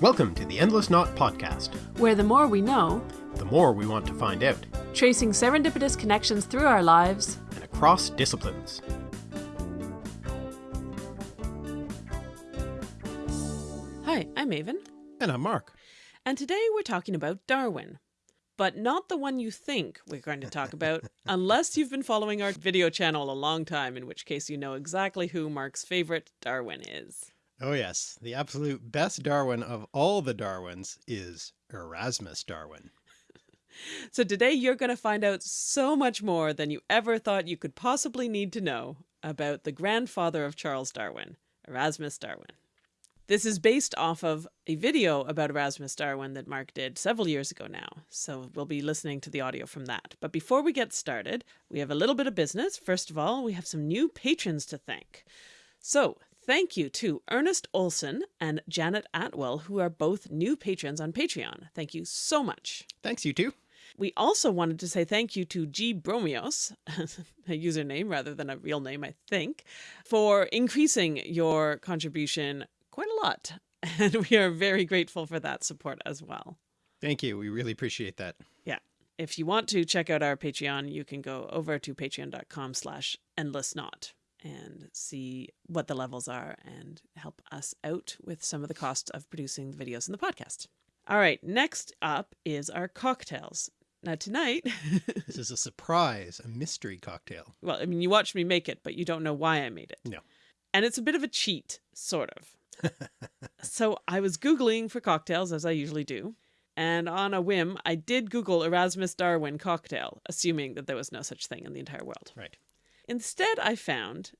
Welcome to the Endless Knot Podcast, where the more we know, the more we want to find out, tracing serendipitous connections through our lives and across disciplines. Hi, I'm Aven. And I'm Mark. And today we're talking about Darwin. But not the one you think we're going to talk about, unless you've been following our video channel a long time, in which case you know exactly who Mark's favorite Darwin is. Oh yes, the absolute best Darwin of all the Darwins is Erasmus Darwin. so today you're going to find out so much more than you ever thought you could possibly need to know about the grandfather of Charles Darwin, Erasmus Darwin. This is based off of a video about Erasmus Darwin that Mark did several years ago now, so we'll be listening to the audio from that. But before we get started, we have a little bit of business. First of all, we have some new patrons to thank. So thank you to Ernest Olson and Janet Atwell, who are both new patrons on Patreon. Thank you so much. Thanks, you too. We also wanted to say thank you to G Bromios, a username rather than a real name, I think, for increasing your contribution quite a lot. And we are very grateful for that support as well. Thank you. We really appreciate that. Yeah. If you want to check out our Patreon, you can go over to patreon.com slash endless knot and see what the levels are and help us out with some of the costs of producing the videos and the podcast. All right, next up is our cocktails. Now tonight... this is a surprise, a mystery cocktail. Well, I mean, you watched me make it, but you don't know why I made it. No. And it's a bit of a cheat, sort of so I was Googling for cocktails, as I usually do. And on a whim, I did Google Erasmus Darwin cocktail, assuming that there was no such thing in the entire world. Right. Instead, I found,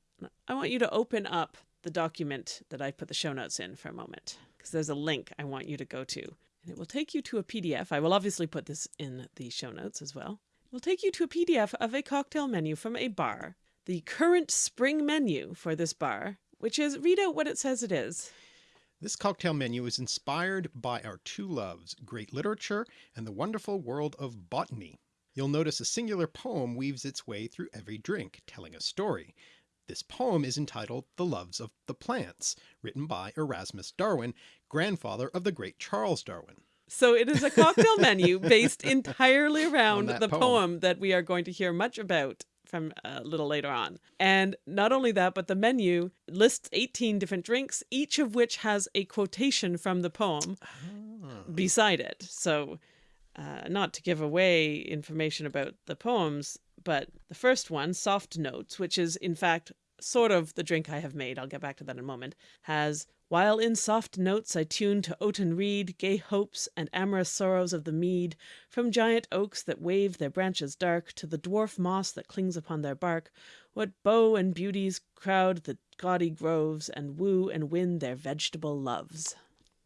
I want you to open up the document that I put the show notes in for a moment, because there's a link I want you to go to. And it will take you to a PDF. I will obviously put this in the show notes as well. It will take you to a PDF of a cocktail menu from a bar, the current spring menu for this bar, which is read out what it says it is. This cocktail menu is inspired by our two loves, great literature and the wonderful world of botany. You'll notice a singular poem weaves its way through every drink, telling a story. This poem is entitled The Loves of the Plants, written by Erasmus Darwin, grandfather of the great Charles Darwin. So it is a cocktail menu based entirely around the poem. poem that we are going to hear much about from a little later on. And not only that, but the menu lists 18 different drinks, each of which has a quotation from the poem oh. beside it. So uh, not to give away information about the poems, but the first one, Soft Notes, which is in fact sort of the drink I have made, I'll get back to that in a moment, has while in soft notes I tune to oaten reed Gay hopes and amorous sorrows of the mead, From giant oaks that wave their branches dark To the dwarf moss that clings upon their bark, What beaux and beauties crowd the gaudy groves And woo and win their vegetable loves.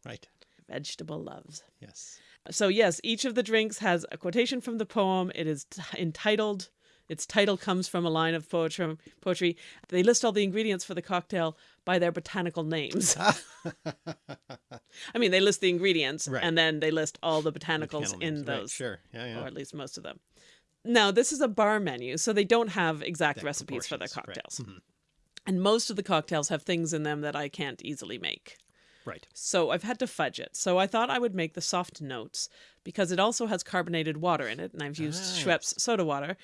Right. Vegetable loves. Yes. So yes, each of the drinks has a quotation from the poem. It is entitled its title comes from a line of poetry. poetry. They list all the ingredients for the cocktail by their botanical names. I mean, they list the ingredients right. and then they list all the botanicals in names. those. Right, sure. Yeah, yeah. Or at least most of them. Now, this is a bar menu, so they don't have exact recipes for their cocktails. Right. Mm -hmm. And most of the cocktails have things in them that I can't easily make. Right. So I've had to fudge it. So I thought I would make the soft notes because it also has carbonated water in it. And I've used ah, Schweppes soda water.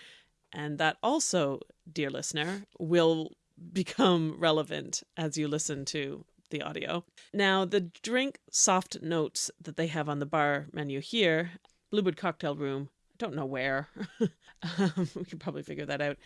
And that also, dear listener, will become relevant as you listen to the audio. Now, the drink soft notes that they have on the bar menu here, Bluebird Cocktail Room, I don't know where, um, we can probably figure that out,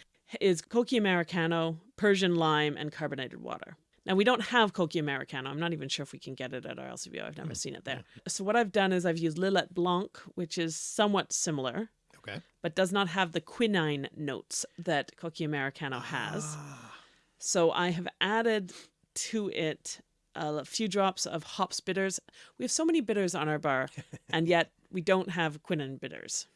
is Cocchi Americano, Persian lime, and carbonated water. Now, we don't have Cocchi Americano. I'm not even sure if we can get it at our LCBO. I've never mm. seen it there. So what I've done is I've used Lillet Blanc, which is somewhat similar Okay. But does not have the quinine notes that Cocchi Americano has. Ah. So I have added to it a few drops of hops bitters. We have so many bitters on our bar, and yet we don't have quinine bitters.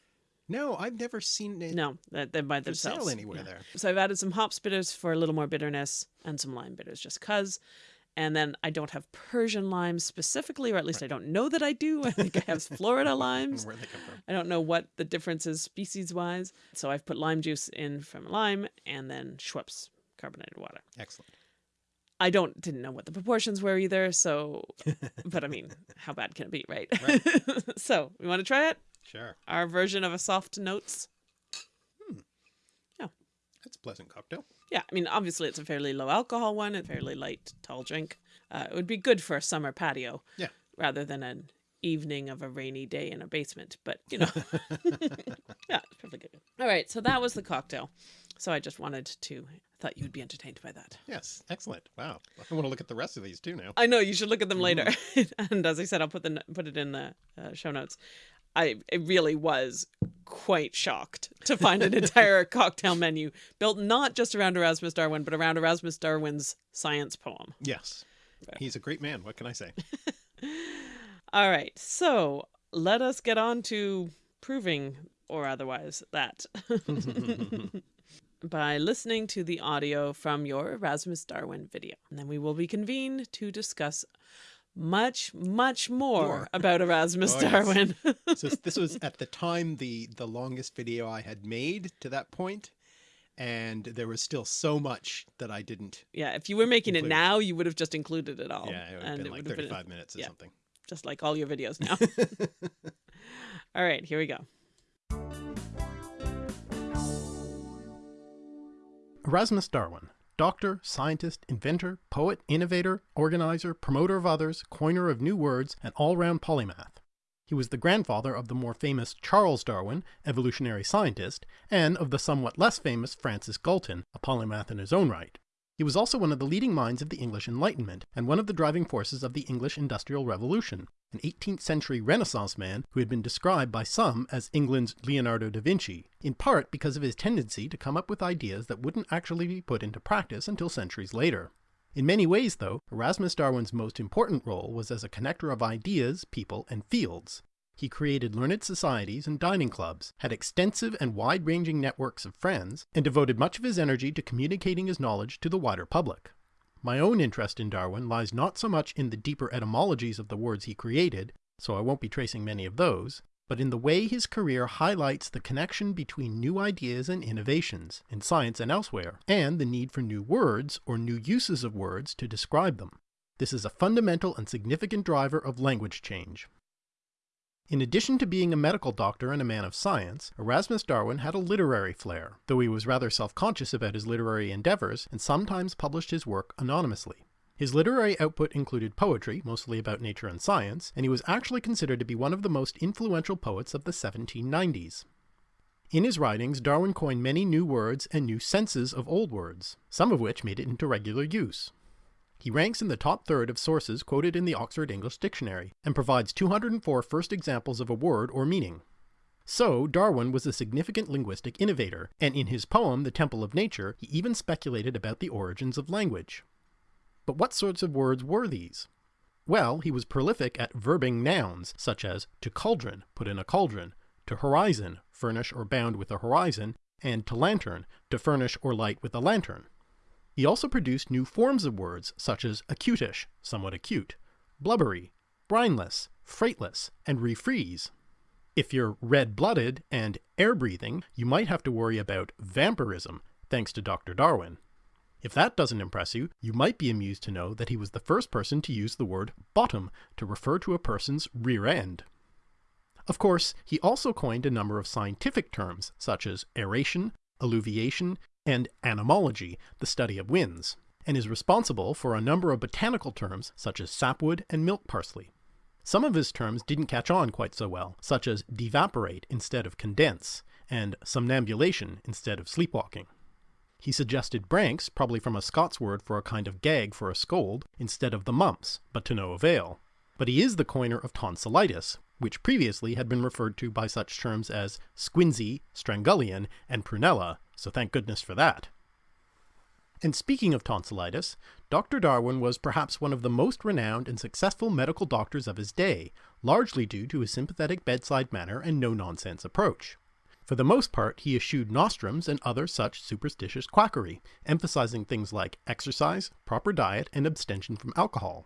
No, I've never seen it. No, they're by themselves. anywhere yeah. there. So I've added some hops bitters for a little more bitterness and some lime bitters just cuz. And then I don't have Persian limes specifically, or at least right. I don't know that I do. I think I have Florida limes. Where they come from. I don't know what the difference is species wise. So I've put lime juice in from lime and then Schweppes carbonated water. Excellent. I don't didn't know what the proportions were either. So, but I mean, how bad can it be, right? Right. so, we want to try it. Sure. Our version of a soft notes. Yeah. That's a pleasant cocktail. Yeah, I mean, obviously it's a fairly low alcohol one, a fairly light, tall drink. Uh, it would be good for a summer patio. Yeah. Rather than an evening of a rainy day in a basement. But, you know, yeah, it's perfectly good. All right, so that was the cocktail. So I just wanted to, thought you would be entertained by that. Yes. Excellent. Wow. I want to look at the rest of these too now. I know you should look at them later, and as I said, I'll put the put it in the uh, show notes. I really was quite shocked to find an entire cocktail menu built not just around Erasmus Darwin, but around Erasmus Darwin's science poem. Yes. He's a great man. What can I say? All right, so let us get on to proving or otherwise that by listening to the audio from your Erasmus Darwin video. And then we will be convened to discuss much, much more, More. about Erasmus Oh, yes. Darwin. so this was at the time the the longest video I had made to that point, and there was still so much that I didn't. yeah, if you were making it now, you would have just included it all. yeah, it would have and been like would have thirty five minutes or yeah. something. just like all your videos now. all right, here we go. Erasmus Darwin, doctor, scientist, inventor, poet, innovator, organizer, promoter of others, coiner of new words, and all round polymath. He was the grandfather of the more famous Charles Darwin, evolutionary scientist, and of the somewhat less famous Francis Galton, a polymath in his own right. He was also one of the leading minds of the English Enlightenment, and one of the driving forces of the English Industrial Revolution, an 18th century Renaissance man who had been described by some as England's Leonardo da Vinci, in part because of his tendency to come up with ideas that wouldn't actually be put into practice until centuries later. In many ways, though, Erasmus Darwin's most important role was as a connector of ideas, people, and fields. He created learned societies and dining clubs, had extensive and wide-ranging networks of friends, and devoted much of his energy to communicating his knowledge to the wider public. My own interest in Darwin lies not so much in the deeper etymologies of the words he created, so I won't be tracing many of those, but in the way his career highlights the connection between new ideas and innovations, in science and elsewhere, and the need for new words or new uses of words to describe them. This is a fundamental and significant driver of language change. In addition to being a medical doctor and a man of science, Erasmus Darwin had a literary flair, though he was rather self-conscious about his literary endeavors and sometimes published his work anonymously. His literary output included poetry, mostly about nature and science, and he was actually considered to be one of the most influential poets of the 1790s. In his writings, Darwin coined many new words and new senses of old words, some of which made it into regular use. He ranks in the top third of sources quoted in the Oxford English Dictionary, and provides 204 first examples of a word or meaning. So, Darwin was a significant linguistic innovator, and in his poem The Temple of Nature, he even speculated about the origins of language. But what sorts of words were these? Well, he was prolific at verbing nouns, such as to cauldron, put in a cauldron, to horizon, furnish or bound with a horizon, and to lantern, to furnish or light with a lantern. He also produced new forms of words, such as acutish, somewhat acute, blubbery, brineless, freightless, and refreeze. If you're red-blooded and air-breathing, you might have to worry about vampirism, thanks to Dr. Darwin. If that doesn't impress you, you might be amused to know that he was the first person to use the word bottom to refer to a person's rear end. Of course, he also coined a number of scientific terms, such as aeration, alluviation, and anemology, the study of winds, and is responsible for a number of botanical terms such as sapwood and milk parsley. Some of his terms didn't catch on quite so well, such as devaporate instead of condense, and somnambulation instead of sleepwalking. He suggested branks, probably from a Scots word for a kind of gag for a scold, instead of the mumps, but to no avail. But he is the coiner of tonsillitis, which previously had been referred to by such terms as squinsy, strangullion, and prunella, so thank goodness for that. And speaking of tonsillitis, Dr. Darwin was perhaps one of the most renowned and successful medical doctors of his day, largely due to his sympathetic bedside manner and no-nonsense approach. For the most part, he eschewed nostrums and other such superstitious quackery, emphasizing things like exercise, proper diet, and abstention from alcohol.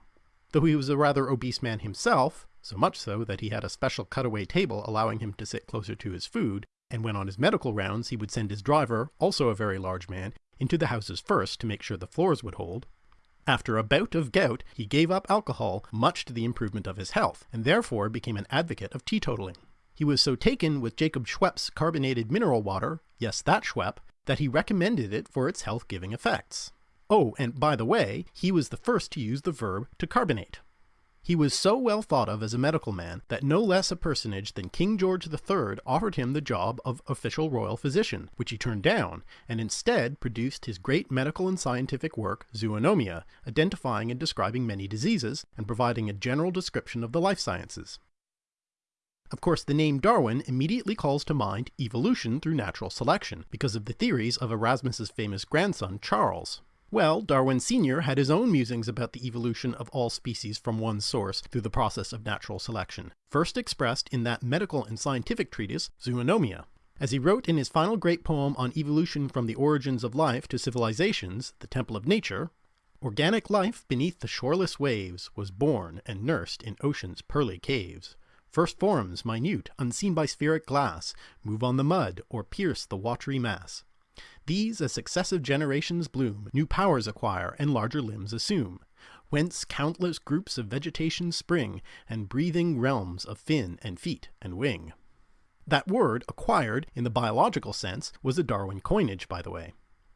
Though he was a rather obese man himself, so much so that he had a special cutaway table allowing him to sit closer to his food, and when on his medical rounds he would send his driver, also a very large man, into the houses first to make sure the floors would hold. After a bout of gout, he gave up alcohol, much to the improvement of his health, and therefore became an advocate of teetotaling. He was so taken with Jacob Schweppes carbonated mineral water, yes, that Schwepp, that he recommended it for its health giving effects. Oh, and by the way, he was the first to use the verb to carbonate. He was so well thought of as a medical man that no less a personage than King George III offered him the job of official royal physician, which he turned down, and instead produced his great medical and scientific work, Zoonomia, identifying and describing many diseases, and providing a general description of the life sciences. Of course, the name Darwin immediately calls to mind evolution through natural selection, because of the theories of Erasmus's famous grandson, Charles. Well, Darwin Sr. had his own musings about the evolution of all species from one source through the process of natural selection, first expressed in that medical and scientific treatise, Zoonomia. As he wrote in his final great poem on evolution from the origins of life to civilizations, The Temple of Nature, Organic life beneath the shoreless waves was born and nursed in ocean's pearly caves. First forms, minute, unseen by spheric glass, move on the mud or pierce the watery mass. These, as successive generations bloom, new powers acquire and larger limbs assume, whence countless groups of vegetation spring, and breathing realms of fin and feet and wing. That word, acquired, in the biological sense, was a Darwin coinage, by the way.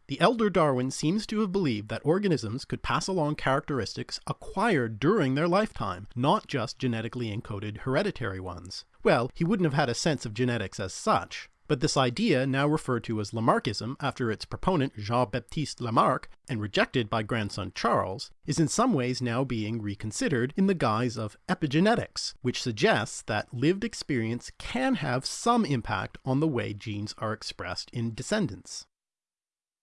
The elder Darwin seems to have believed that organisms could pass along characteristics acquired during their lifetime, not just genetically encoded hereditary ones. Well, he wouldn't have had a sense of genetics as such, but this idea, now referred to as Lamarckism after its proponent Jean-Baptiste Lamarck, and rejected by grandson Charles, is in some ways now being reconsidered in the guise of epigenetics, which suggests that lived experience can have some impact on the way genes are expressed in descendants.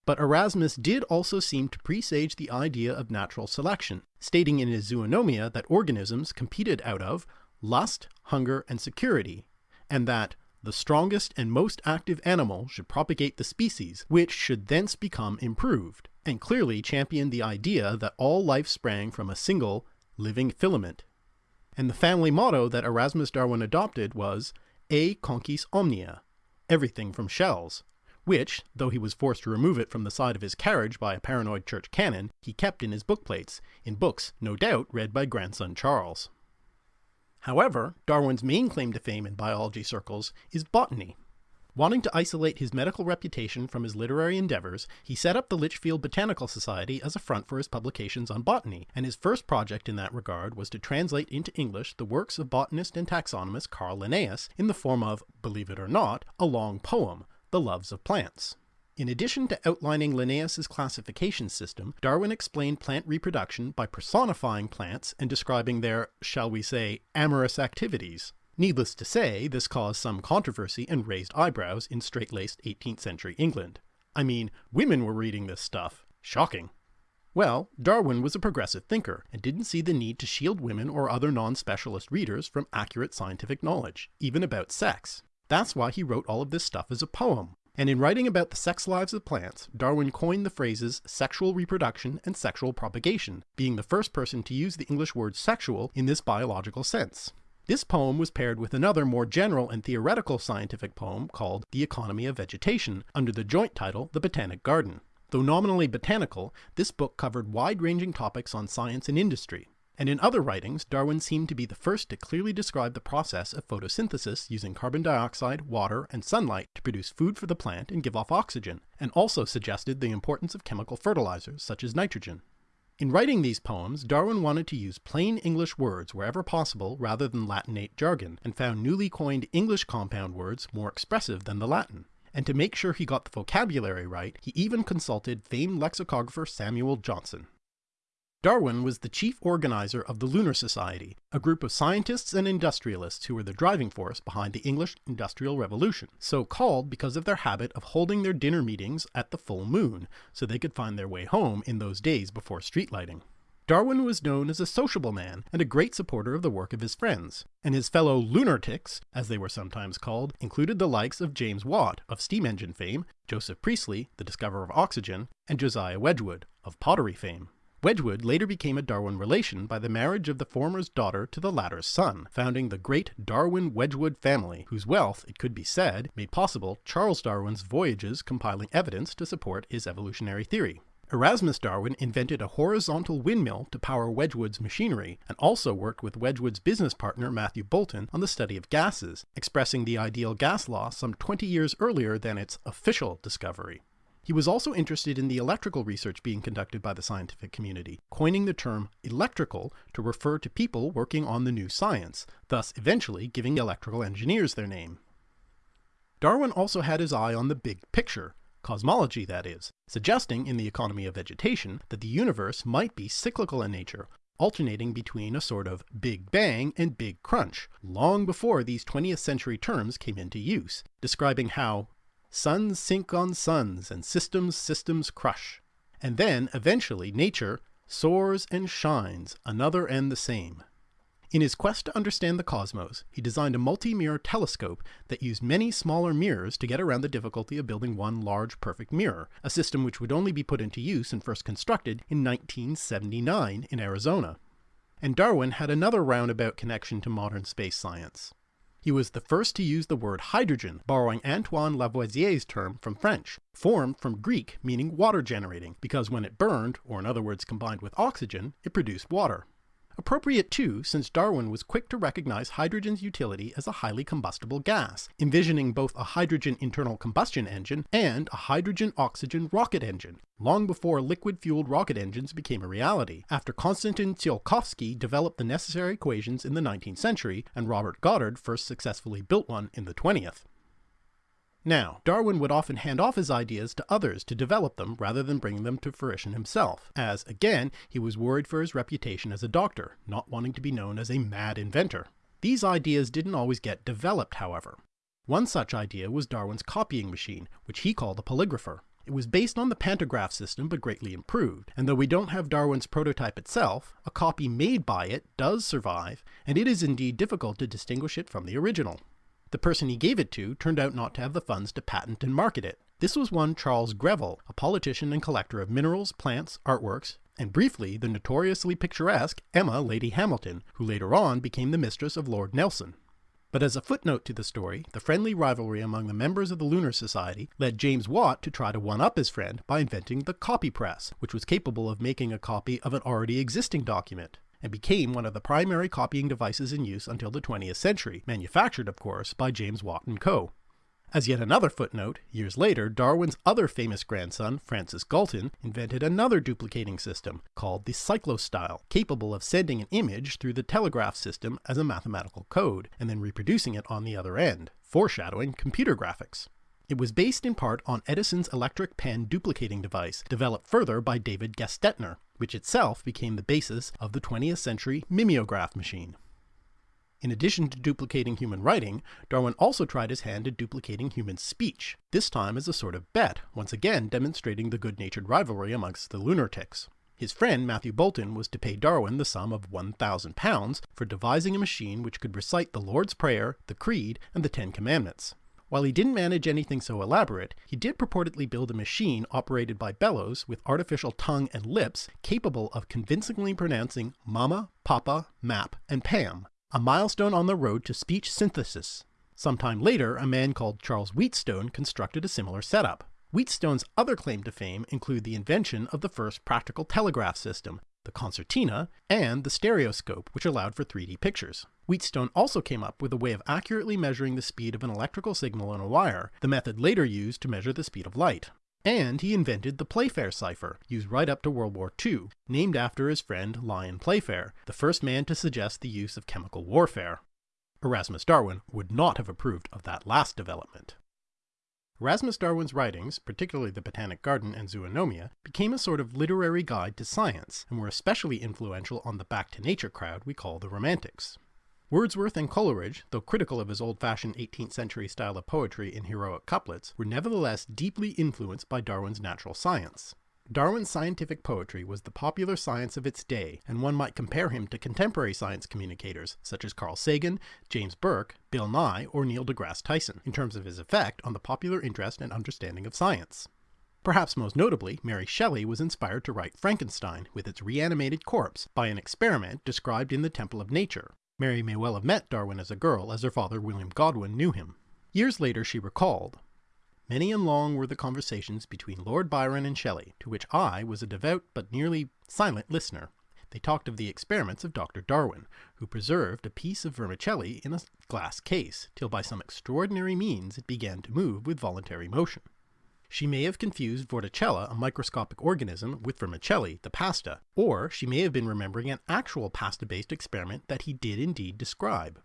But Erasmus did also seem to presage the idea of natural selection, stating in his Zoonomia that organisms competed out of lust, hunger, and security, and that the strongest and most active animal should propagate the species, which should thence become improved, and clearly championed the idea that all life sprang from a single, living filament. And the family motto that Erasmus Darwin adopted was E conchis omnia, everything from shells, which, though he was forced to remove it from the side of his carriage by a paranoid church canon, he kept in his bookplates, in books no doubt read by grandson Charles. However, Darwin's main claim to fame in biology circles is botany. Wanting to isolate his medical reputation from his literary endeavors, he set up the Lichfield Botanical Society as a front for his publications on botany, and his first project in that regard was to translate into English the works of botanist and taxonomist Carl Linnaeus in the form of, believe it or not, a long poem, The Loves of Plants. In addition to outlining Linnaeus's classification system, Darwin explained plant reproduction by personifying plants and describing their, shall we say, amorous activities. Needless to say, this caused some controversy and raised eyebrows in straight-laced 18th century England. I mean, women were reading this stuff. Shocking. Well, Darwin was a progressive thinker and didn't see the need to shield women or other non-specialist readers from accurate scientific knowledge, even about sex. That's why he wrote all of this stuff as a poem, and in writing about the sex lives of plants, Darwin coined the phrases sexual reproduction and sexual propagation, being the first person to use the English word sexual in this biological sense. This poem was paired with another more general and theoretical scientific poem called The Economy of Vegetation, under the joint title The Botanic Garden. Though nominally botanical, this book covered wide-ranging topics on science and industry, and in other writings, Darwin seemed to be the first to clearly describe the process of photosynthesis using carbon dioxide, water, and sunlight to produce food for the plant and give off oxygen, and also suggested the importance of chemical fertilizers, such as nitrogen. In writing these poems, Darwin wanted to use plain English words wherever possible rather than Latinate jargon, and found newly coined English compound words more expressive than the Latin. And to make sure he got the vocabulary right, he even consulted famed lexicographer Samuel Johnson. Darwin was the chief organizer of the Lunar Society, a group of scientists and industrialists who were the driving force behind the English Industrial Revolution, so called because of their habit of holding their dinner meetings at the full moon, so they could find their way home in those days before street lighting. Darwin was known as a sociable man and a great supporter of the work of his friends, and his fellow lunatics, as they were sometimes called, included the likes of James Watt of steam engine fame, Joseph Priestley, the discoverer of oxygen, and Josiah Wedgwood of pottery fame. Wedgwood later became a Darwin relation by the marriage of the former's daughter to the latter's son, founding the great Darwin Wedgwood family, whose wealth, it could be said, made possible Charles Darwin's voyages compiling evidence to support his evolutionary theory. Erasmus Darwin invented a horizontal windmill to power Wedgwood's machinery, and also worked with Wedgwood's business partner Matthew Boulton on the study of gases, expressing the ideal gas law some 20 years earlier than its official discovery. He was also interested in the electrical research being conducted by the scientific community, coining the term electrical to refer to people working on the new science, thus eventually giving electrical engineers their name. Darwin also had his eye on the big picture, cosmology that is, suggesting in the economy of vegetation that the universe might be cyclical in nature, alternating between a sort of Big Bang and Big Crunch, long before these 20th century terms came into use, describing how Suns sink on suns, and systems systems crush. And then, eventually, nature soars and shines, another and the same. In his quest to understand the cosmos, he designed a multi-mirror telescope that used many smaller mirrors to get around the difficulty of building one large perfect mirror, a system which would only be put into use and first constructed in 1979 in Arizona. And Darwin had another roundabout connection to modern space science. He was the first to use the word hydrogen, borrowing Antoine Lavoisier's term from French, formed from Greek meaning water generating, because when it burned, or in other words combined with oxygen, it produced water. Appropriate too, since Darwin was quick to recognize hydrogen's utility as a highly combustible gas, envisioning both a hydrogen internal combustion engine and a hydrogen-oxygen rocket engine, long before liquid-fueled rocket engines became a reality, after Konstantin Tsiolkovsky developed the necessary equations in the 19th century and Robert Goddard first successfully built one in the 20th. Now, Darwin would often hand off his ideas to others to develop them rather than bring them to fruition himself, as, again, he was worried for his reputation as a doctor, not wanting to be known as a mad inventor. These ideas didn't always get developed, however. One such idea was Darwin's copying machine, which he called a polygrapher. It was based on the pantograph system but greatly improved, and though we don't have Darwin's prototype itself, a copy made by it does survive, and it is indeed difficult to distinguish it from the original. The person he gave it to turned out not to have the funds to patent and market it. This was one Charles Greville, a politician and collector of minerals, plants, artworks, and briefly the notoriously picturesque Emma Lady Hamilton, who later on became the mistress of Lord Nelson. But as a footnote to the story, the friendly rivalry among the members of the Lunar Society led James Watt to try to one-up his friend by inventing the copy press, which was capable of making a copy of an already existing document and became one of the primary copying devices in use until the 20th century, manufactured, of course, by James Watt & Co. As yet another footnote, years later, Darwin's other famous grandson, Francis Galton, invented another duplicating system called the cyclostyle, capable of sending an image through the telegraph system as a mathematical code, and then reproducing it on the other end, foreshadowing computer graphics. It was based in part on Edison's electric pen duplicating device, developed further by David Gestetner, which itself became the basis of the 20th century mimeograph machine. In addition to duplicating human writing, Darwin also tried his hand at duplicating human speech, this time as a sort of bet, once again demonstrating the good-natured rivalry amongst the lunatics. His friend Matthew Boulton was to pay Darwin the sum of £1,000 for devising a machine which could recite the Lord's Prayer, the Creed, and the Ten Commandments. While he didn't manage anything so elaborate, he did purportedly build a machine operated by bellows with artificial tongue and lips capable of convincingly pronouncing Mama, Papa, Map, and Pam, a milestone on the road to speech synthesis. Sometime later, a man called Charles Wheatstone constructed a similar setup. Wheatstone's other claim to fame include the invention of the first practical telegraph system, the concertina, and the stereoscope, which allowed for 3D pictures. Wheatstone also came up with a way of accurately measuring the speed of an electrical signal on a wire, the method later used to measure the speed of light. And he invented the Playfair cipher, used right up to World War II, named after his friend Lyon Playfair, the first man to suggest the use of chemical warfare. Erasmus Darwin would not have approved of that last development. Erasmus Darwin's writings, particularly the Botanic Garden and Zoonomia, became a sort of literary guide to science, and were especially influential on the back to nature crowd we call the Romantics. Wordsworth and Coleridge, though critical of his old-fashioned 18th century style of poetry in heroic couplets, were nevertheless deeply influenced by Darwin's natural science. Darwin's scientific poetry was the popular science of its day, and one might compare him to contemporary science communicators such as Carl Sagan, James Burke, Bill Nye, or Neil deGrasse Tyson, in terms of his effect on the popular interest and understanding of science. Perhaps most notably, Mary Shelley was inspired to write Frankenstein with its reanimated corpse by an experiment described in the Temple of Nature. Mary may well have met Darwin as a girl, as her father William Godwin knew him. Years later she recalled, Many and long were the conversations between Lord Byron and Shelley, to which I was a devout but nearly silent listener. They talked of the experiments of Dr. Darwin, who preserved a piece of vermicelli in a glass case, till by some extraordinary means it began to move with voluntary motion. She may have confused Vorticella, a microscopic organism, with vermicelli, the pasta, or she may have been remembering an actual pasta-based experiment that he did indeed describe.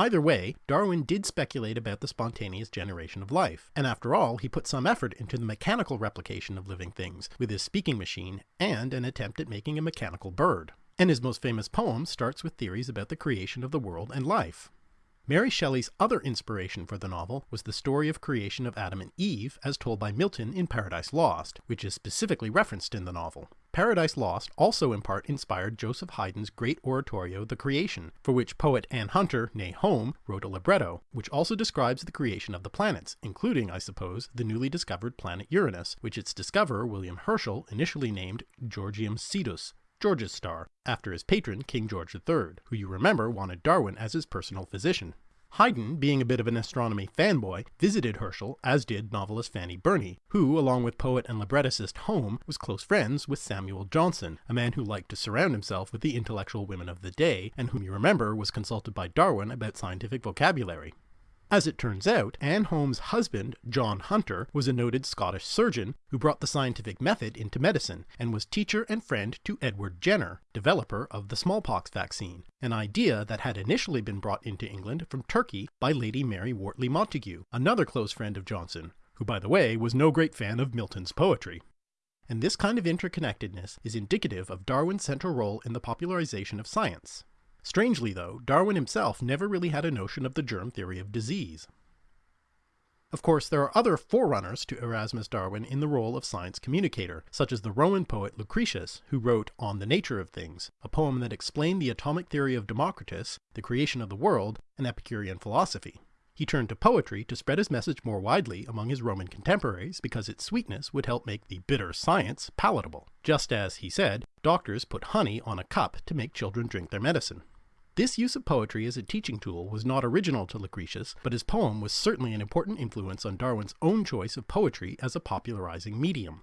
Either way, Darwin did speculate about the spontaneous generation of life, and after all he put some effort into the mechanical replication of living things, with his speaking machine and an attempt at making a mechanical bird. And his most famous poem starts with theories about the creation of the world and life. Mary Shelley's other inspiration for the novel was the story of creation of Adam and Eve as told by Milton in Paradise Lost, which is specifically referenced in the novel. Paradise Lost also in part inspired Joseph Haydn's great oratorio The Creation, for which poet Anne Hunter, née Home, wrote a libretto, which also describes the creation of the planets, including, I suppose, the newly discovered planet Uranus, which its discoverer William Herschel initially named Georgium Sidus, George's star, after his patron King George III, who you remember wanted Darwin as his personal physician. Haydn, being a bit of an astronomy fanboy, visited Herschel, as did novelist Fanny Burney, who, along with poet and librettist Home, was close friends with Samuel Johnson, a man who liked to surround himself with the intellectual women of the day, and whom you remember was consulted by Darwin about scientific vocabulary. As it turns out, Anne Home's husband, John Hunter, was a noted Scottish surgeon who brought the scientific method into medicine, and was teacher and friend to Edward Jenner, developer of the smallpox vaccine, an idea that had initially been brought into England from Turkey by Lady Mary Wortley Montagu, another close friend of Johnson, who by the way was no great fan of Milton's poetry. And this kind of interconnectedness is indicative of Darwin's central role in the popularization of science. Strangely though, Darwin himself never really had a notion of the germ theory of disease. Of course, there are other forerunners to Erasmus Darwin in the role of science communicator, such as the Roman poet Lucretius, who wrote On the Nature of Things, a poem that explained the atomic theory of Democritus, the creation of the world, and Epicurean philosophy. He turned to poetry to spread his message more widely among his Roman contemporaries because its sweetness would help make the bitter science palatable, just as, he said, doctors put honey on a cup to make children drink their medicine. This use of poetry as a teaching tool was not original to Lucretius, but his poem was certainly an important influence on Darwin's own choice of poetry as a popularizing medium.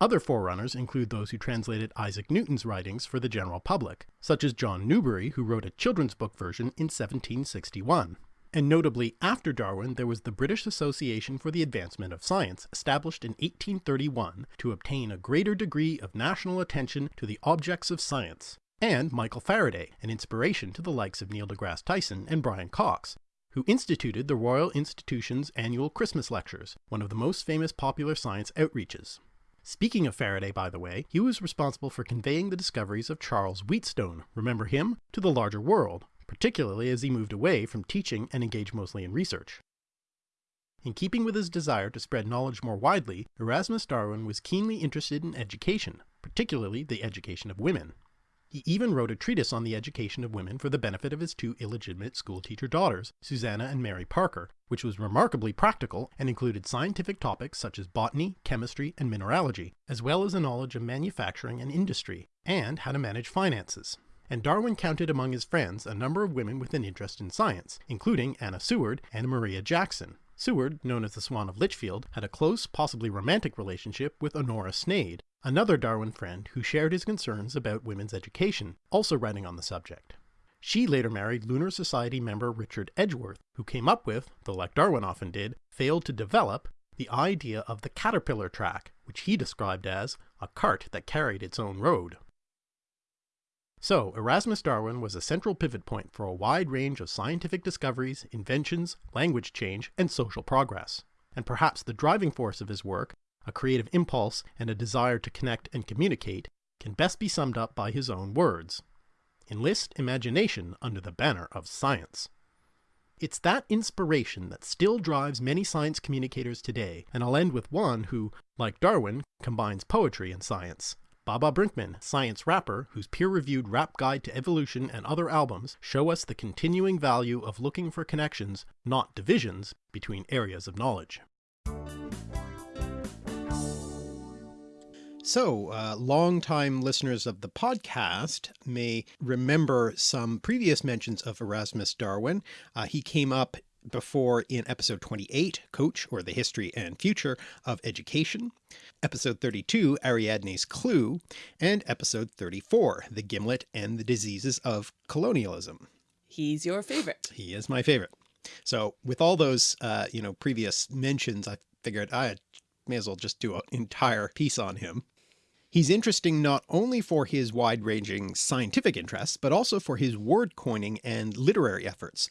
Other forerunners include those who translated Isaac Newton's writings for the general public, such as John Newbery, who wrote a children's book version in 1761. And notably, after Darwin, there was the British Association for the Advancement of Science, established in 1831 to obtain a greater degree of national attention to the objects of science, and Michael Faraday, an inspiration to the likes of Neil deGrasse Tyson and Brian Cox, who instituted the Royal Institution's annual Christmas lectures, one of the most famous popular science outreaches. Speaking of Faraday, by the way, he was responsible for conveying the discoveries of Charles Wheatstone, remember him, to the larger world, particularly as he moved away from teaching and engaged mostly in research. In keeping with his desire to spread knowledge more widely, Erasmus Darwin was keenly interested in education, particularly the education of women. He even wrote a treatise on the education of women for the benefit of his two illegitimate schoolteacher daughters, Susanna and Mary Parker, which was remarkably practical and included scientific topics such as botany, chemistry, and mineralogy, as well as a knowledge of manufacturing and industry, and how to manage finances. And Darwin counted among his friends a number of women with an interest in science, including Anna Seward and Maria Jackson. Seward, known as the Swan of Lichfield, had a close, possibly romantic relationship with Honora Sneyd, another Darwin friend who shared his concerns about women's education, also writing on the subject. She later married Lunar Society member Richard Edgeworth, who came up with, though like Darwin often did, failed to develop, the idea of the caterpillar track, which he described as a cart that carried its own road. So, Erasmus Darwin was a central pivot point for a wide range of scientific discoveries, inventions, language change, and social progress. And perhaps the driving force of his work a creative impulse, and a desire to connect and communicate, can best be summed up by his own words. Enlist imagination under the banner of science. It's that inspiration that still drives many science communicators today, and I'll end with one who, like Darwin, combines poetry and science. Baba Brinkman, science rapper, whose peer-reviewed Rap Guide to Evolution and other albums show us the continuing value of looking for connections, not divisions, between areas of knowledge. So, uh, longtime listeners of the podcast may remember some previous mentions of Erasmus Darwin. Uh, he came up before in episode 28, Coach or the History and Future of Education, episode 32, Ariadne's Clue, and episode 34, The Gimlet and the Diseases of Colonialism. He's your favorite. He is my favorite. So with all those, uh, you know, previous mentions, I figured I may as well just do an entire piece on him. He's interesting not only for his wide-ranging scientific interests, but also for his word coining and literary efforts.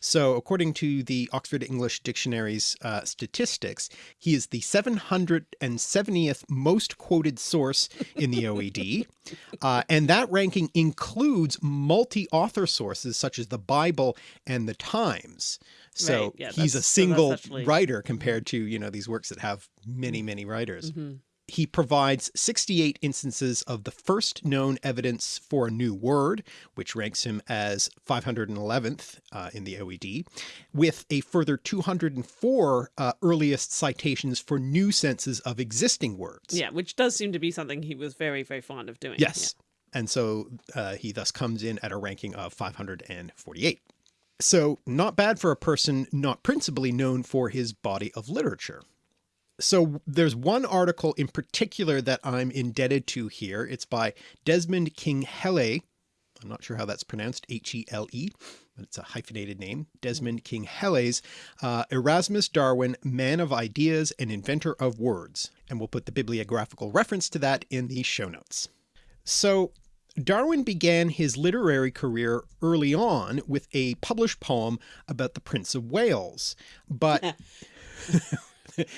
So according to the Oxford English Dictionary's uh, statistics, he is the 770th most quoted source in the OED. uh, and that ranking includes multi-author sources such as the Bible and the Times. So Right, yeah, he's a so single actually- writer compared to, you know, these works that have many, many writers Mhm. He provides 68 instances of the first known evidence for a new word, which ranks him as 511th uh, in the OED, with a further 204 uh, earliest citations for new senses of existing words. Yeah, which does seem to be something he was very, very fond of doing. Yes. And so uh, he thus comes in at a ranking of 548. So not bad for a person not principally known for his body of literature. So there's one article in particular that I'm indebted to here. It's by Desmond King Hele. I'm not sure how that's pronounced, H-E-L-E, but it's a hyphenated name. Desmond King Hele's uh, Erasmus Darwin, Man of Ideas and Inventor of Words. And we'll put the bibliographical reference to that in the show notes. So Darwin began his literary career early on with a published poem about the Prince of Wales, but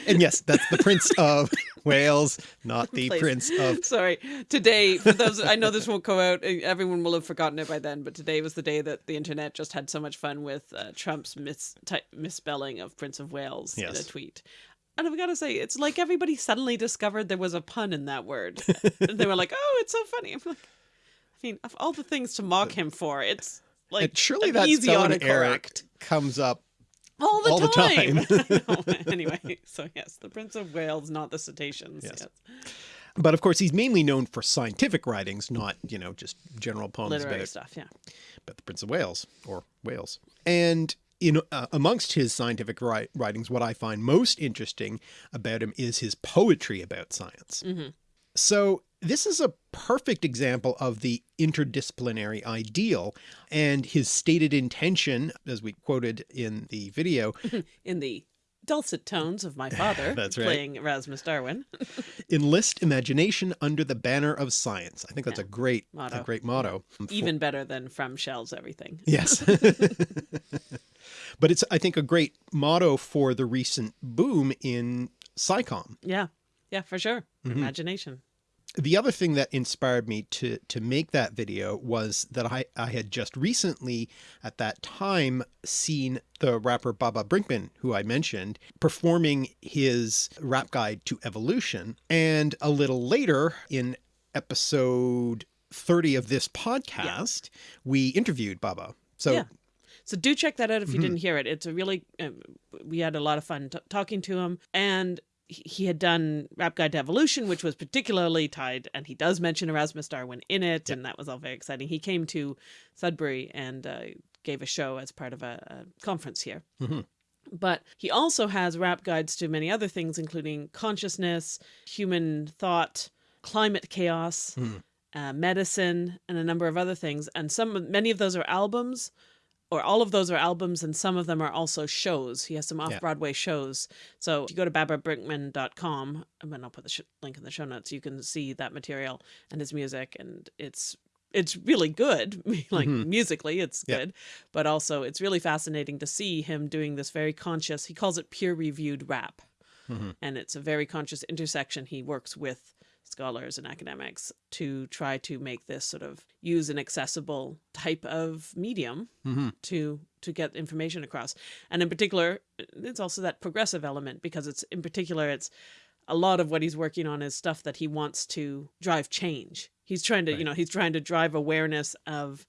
and yes, that's the Prince of Wales, not the Please. Prince of Sorry. Today, for those, I know this won't go out. eh, Everyone will have forgotten it by then. But today was the day that the internet just had so much fun with uh, Trump's mis- misspelling of Prince of Wales in a tweet. And I've got to say, it's like everybody suddenly discovered there was a pun in that word. and they were like, "Oh, it's so funny." I'm like, I mean, of all the things to mock him for, it's like and surely that easy error comes up. All the all the time. Anyway, so yes, the Prince of Wales, not the cetaceans. Yes. yes. But of course, he's mainly known for scientific writings, not, you know, just general poems Literary about stuff. Yeah. about the Prince of Wales or Wales. And in uh, amongst his scientific wri- writings, what I find most interesting about him is his poetry about science. Mhm. So this is a perfect example of the interdisciplinary ideal and his stated intention, as we quoted in the video, in the dulcet tones of my father That's right. playing Erasmus Darwin. enlist imagination under the banner of science. I think that's Yeah. a great, Motto. a great motto. Even better than from shells everything. Yes. but it's, I think, a great motto for the recent boom in SciComm. Yeah. Yeah, for sure. Mm-hmm. Imagination. The other thing that inspired me to, to make that video was that I, I had just recently at that time seen the rapper Baba Brinkman, who I mentioned, performing his rap guide to evolution. And a little later in episode 30 of this podcast, we interviewed Baba. So Yeah. So do check that out if you Mm-hmm. didn't hear it. It's a really, um, we had a lot of fun t- talking to him. And he had done Rap Guide to Evolution, which was particularly tied, and he does mention Erasmus Darwin in it, and that was all very exciting. He came to Sudbury and uh, gave a show as part of a, a conference here. Mhm. But he also has rap guides to many other things, including consciousness, human thought, climate chaos, Hmm. uh, medicine, and a number of other things. And some, many of those are albums, or all of those are albums, and some of them are also shows. He has some off Broadway shows. So if you go to bababrinkman.com, and then I'll put the sh- link in the show notes, you can see that material and his music, and it's it's really good. like mm-hmm. musically, it's Yeah. good, but also it's really fascinating to see him doing this very conscious. He calls it peer reviewed rap, mm-hmm. and it's a very conscious intersection. He works with scholars and academics to try to make this sort of use an accessible type of medium Mhm. to to get information across and in particular it's also that progressive element because it's in particular it's a lot of what he's working on is stuff that he wants to drive change he's trying to you know he's trying to drive awareness of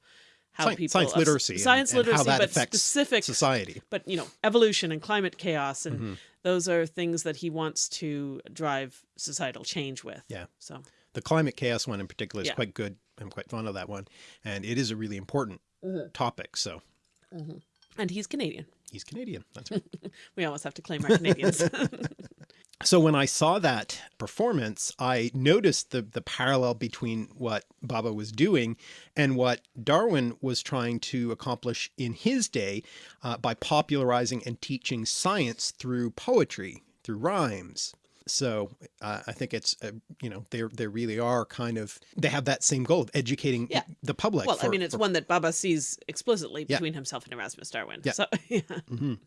how Sci- people science literacy and- science and how literacy that but affects specific society. but you know evolution and climate chaos and Mm-hmm. Those are things that he wants to drive societal change with Yeah. so The climate chaos one in particular is Yeah. quite good. I'm quite fond of that one. And it is a really important Mm-hmm. topic. So and he's canadian He's Canadian. That's right. we always have to claim our Canadians. so when I saw that performance, I noticed the, the parallel between what Baba was doing and what Darwin was trying to accomplish in his day uh, by popularizing and teaching science through poetry, through rhymes. So uh, I think it's, uh, you know, they they really are kind of, they have that same goal of educating yeah. the public. Well, for, I mean, it's for, one that Baba sees explicitly between yeah. himself and Erasmus Darwin. Yeah. So, yeah. Mm -hmm.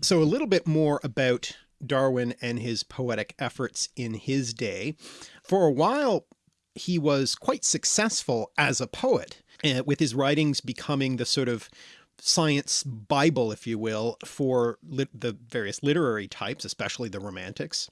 so a little bit more about Darwin and his poetic efforts in his day. For a while, he was quite successful as a poet, uh, with his writings becoming the sort of science Bible, if you will, for the various literary types, especially the romantics.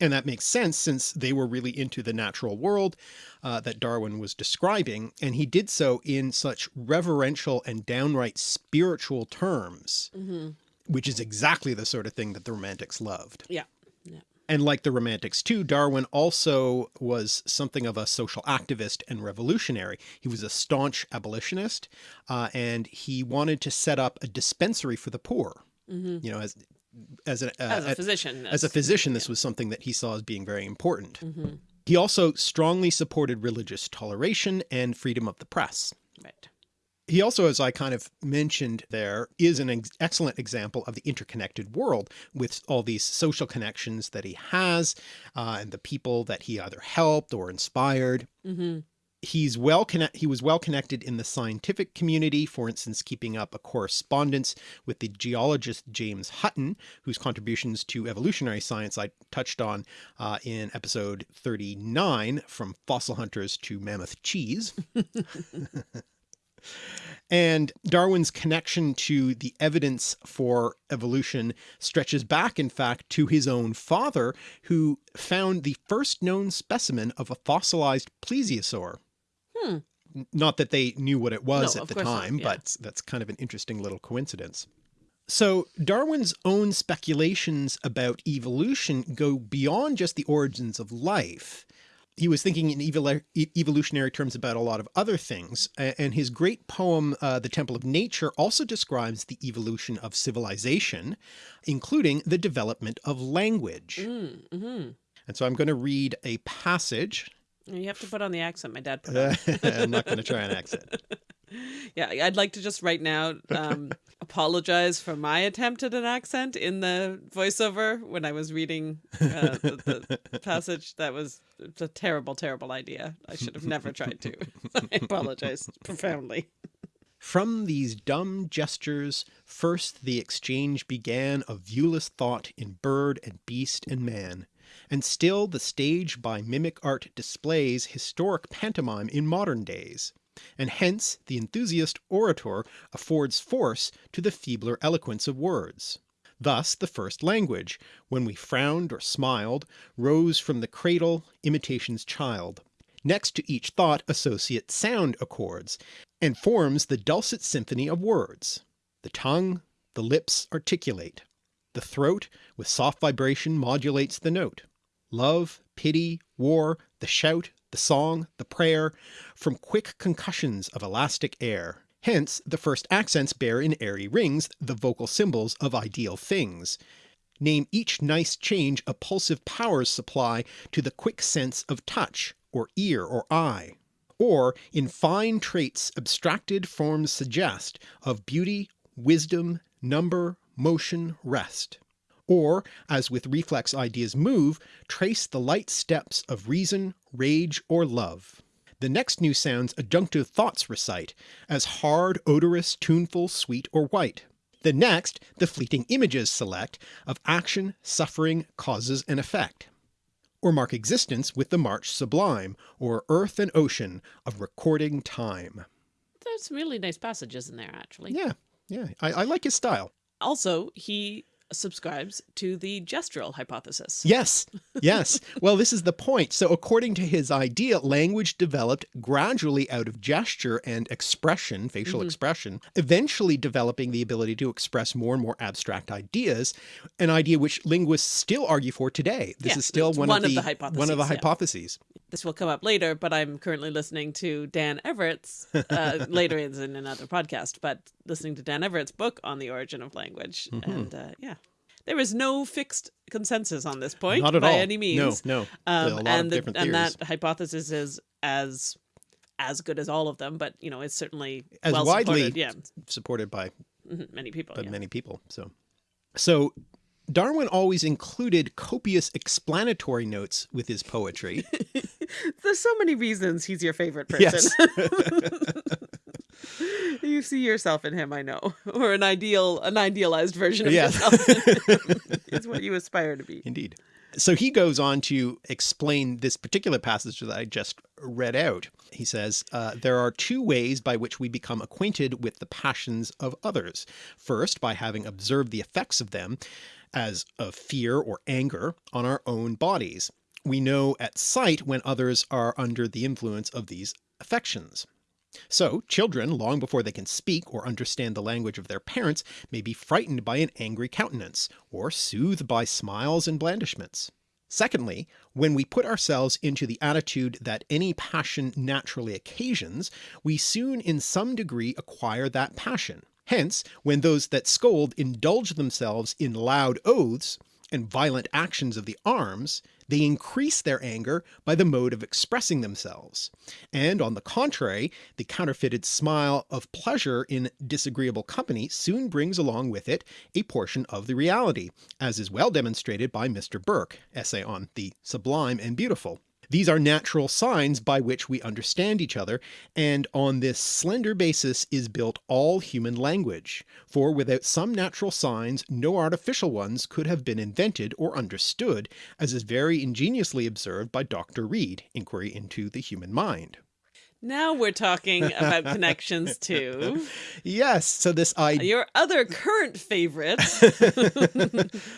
And that makes sense since they were really into the natural world uh, that Darwin was describing. And he did so in such reverential and downright spiritual terms, mm -hmm. Which is exactly the sort of thing that the romantics loved. Yeah. yeah. And like the romantics too, Darwin also was something of a social activist and revolutionary. He was a staunch abolitionist, uh, and he wanted to set up a dispensary for the poor. Mm -hmm. You know, as as a, uh, as a physician, as a physician, this yeah. was something that he saw as being very important. Mm -hmm. He also strongly supported religious toleration and freedom of the press. Right. He also, as I kind of mentioned there, is an ex excellent example of the interconnected world with all these social connections that he has uh, and the people that he either helped or inspired. Mm -hmm he's well connect he was well connected in the scientific community for instance keeping up a correspondence with the geologist James Hutton whose contributions to evolutionary science I touched on uh, in episode 39 from fossil hunters to mammoth cheese and Darwin's connection to the evidence for evolution stretches back in fact to his own father who found the first known specimen of a fossilized plesiosaur Hmm. Not that they knew what it was no, at the time, yeah. but that's kind of an interesting little coincidence. So Darwin's own speculations about evolution go beyond just the origins of life. He was thinking in evol evolutionary terms about a lot of other things, and his great poem, uh, The Temple of Nature, also describes the evolution of civilization, including the development of language. Mm -hmm. And so I'm going to read a passage you have to put on the accent my dad put on. I'm not going to try an accent. yeah, I'd like to just right now um, apologize for my attempt at an accent in the voiceover when I was reading uh, the, the, passage. That was a terrible, terrible idea. I should have never tried to. I apologize profoundly. From these dumb gestures, first the exchange began of viewless thought in bird and beast and man, and still the stage by mimic art displays historic pantomime in modern days, and hence the enthusiast orator affords force to the feebler eloquence of words. Thus the first language, when we frowned or smiled, rose from the cradle, imitation's child. Next to each thought associate sound accords, and forms the dulcet symphony of words. The tongue, the lips articulate. The throat, with soft vibration modulates the note. Love, pity, war, the shout, the song, the prayer, from quick concussions of elastic air. Hence the first accents bear in airy rings the vocal symbols of ideal things. Name each nice change a pulsive powers supply to the quick sense of touch, or ear, or eye. Or in fine traits abstracted forms suggest of beauty, wisdom, number, motion, rest. Or, as with reflex ideas move, trace the light steps of reason, rage, or love. The next new sounds adjunctive thoughts recite, as hard, odorous, tuneful, sweet, or white. The next, the fleeting images select, of action, suffering, causes and effect. Or mark existence with the march sublime, or earth and ocean of recording time. There's some really nice passages in there actually. Yeah, yeah, I, I like his style. Also, he subscribes to the gestural hypothesis. Yes, yes. well, this is the point. So according to his idea, language developed gradually out of gesture and expression, facial mm -hmm. expression, eventually developing the ability to express more and more abstract ideas, an idea which linguists still argue for today. This yeah, is still one, one, of, the, of the hypotheses, one of the hypotheses. This will come up later, but I'm currently listening to Dan Everett's, uh, later is in another podcast, but listening to Dan Everett's book on the origin of language. Mm -hmm. And uh, yeah, there is no fixed consensus on this point Not at by all. any means. No, no. Um, and, the, and that hypothesis is as as good as all of them, but you know, it's certainly as well widely supported, yeah. supported by mm -hmm. many people. But yeah. many people. So, so Darwin always included copious explanatory notes with his poetry. There's so many reasons he's your favorite person. Yes. you see yourself in him, I know, or an ideal, an idealized version of yourself. it's what you aspire to be. Indeed. So he goes on to explain this particular passage that I just read out. He says, uh, There are two ways by which we become acquainted with the passions of others. First, by having observed the effects of them, as of fear or anger, on our own bodies. We know at sight when others are under the influence of these affections. So children, long before they can speak or understand the language of their parents, may be frightened by an angry countenance, or soothed by smiles and blandishments. Secondly, when we put ourselves into the attitude that any passion naturally occasions, we soon in some degree acquire that passion. Hence, when those that scold indulge themselves in loud oaths, and violent actions of the arms, they increase their anger by the mode of expressing themselves. And on the contrary, the counterfeited smile of pleasure in disagreeable company soon brings along with it a portion of the reality, as is well demonstrated by Mr. Burke, essay on the sublime and beautiful. These are natural signs by which we understand each other, and on this slender basis is built all human language, for without some natural signs no artificial ones could have been invented or understood, as is very ingeniously observed by Dr. Reid, Inquiry into the Human Mind. Now we're talking about connections too. Yes, so this idea, your other current favorite.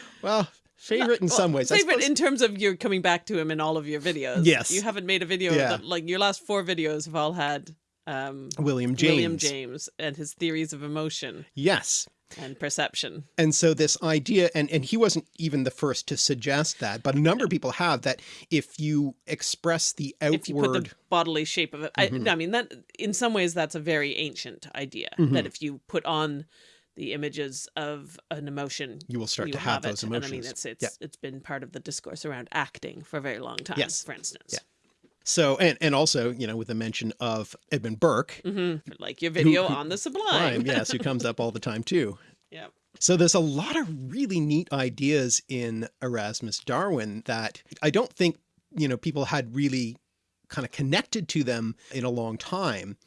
well, favorite in Well, some ways. Favorite in terms of you're coming back to him in all of your videos. Yes. You haven't made a video Yeah. that, like your last four videos have all had um William James. William James and his theories of emotion Yes. and perception. And so this idea, and, and he wasn't even the first to suggest that, but a number of people have that if you express the If you put outward, the bodily shape of it. I, I mean that in some ways that's a very ancient idea that if you put on the images of an emotion you will start you to have, it. those And emotions. I mean it's it's Yeah. it's been part of the discourse around acting for a very long time, Yes. for instance. Yeah. So, and, and also, you know, with the mention of Edmund Burke, hmm Like your video who- on the sublime. Yes, who comes up all the time too. yeah. So there's a lot of really neat ideas in Erasmus Darwin that I don't think, you know, people had really kind of connected to them in a long time.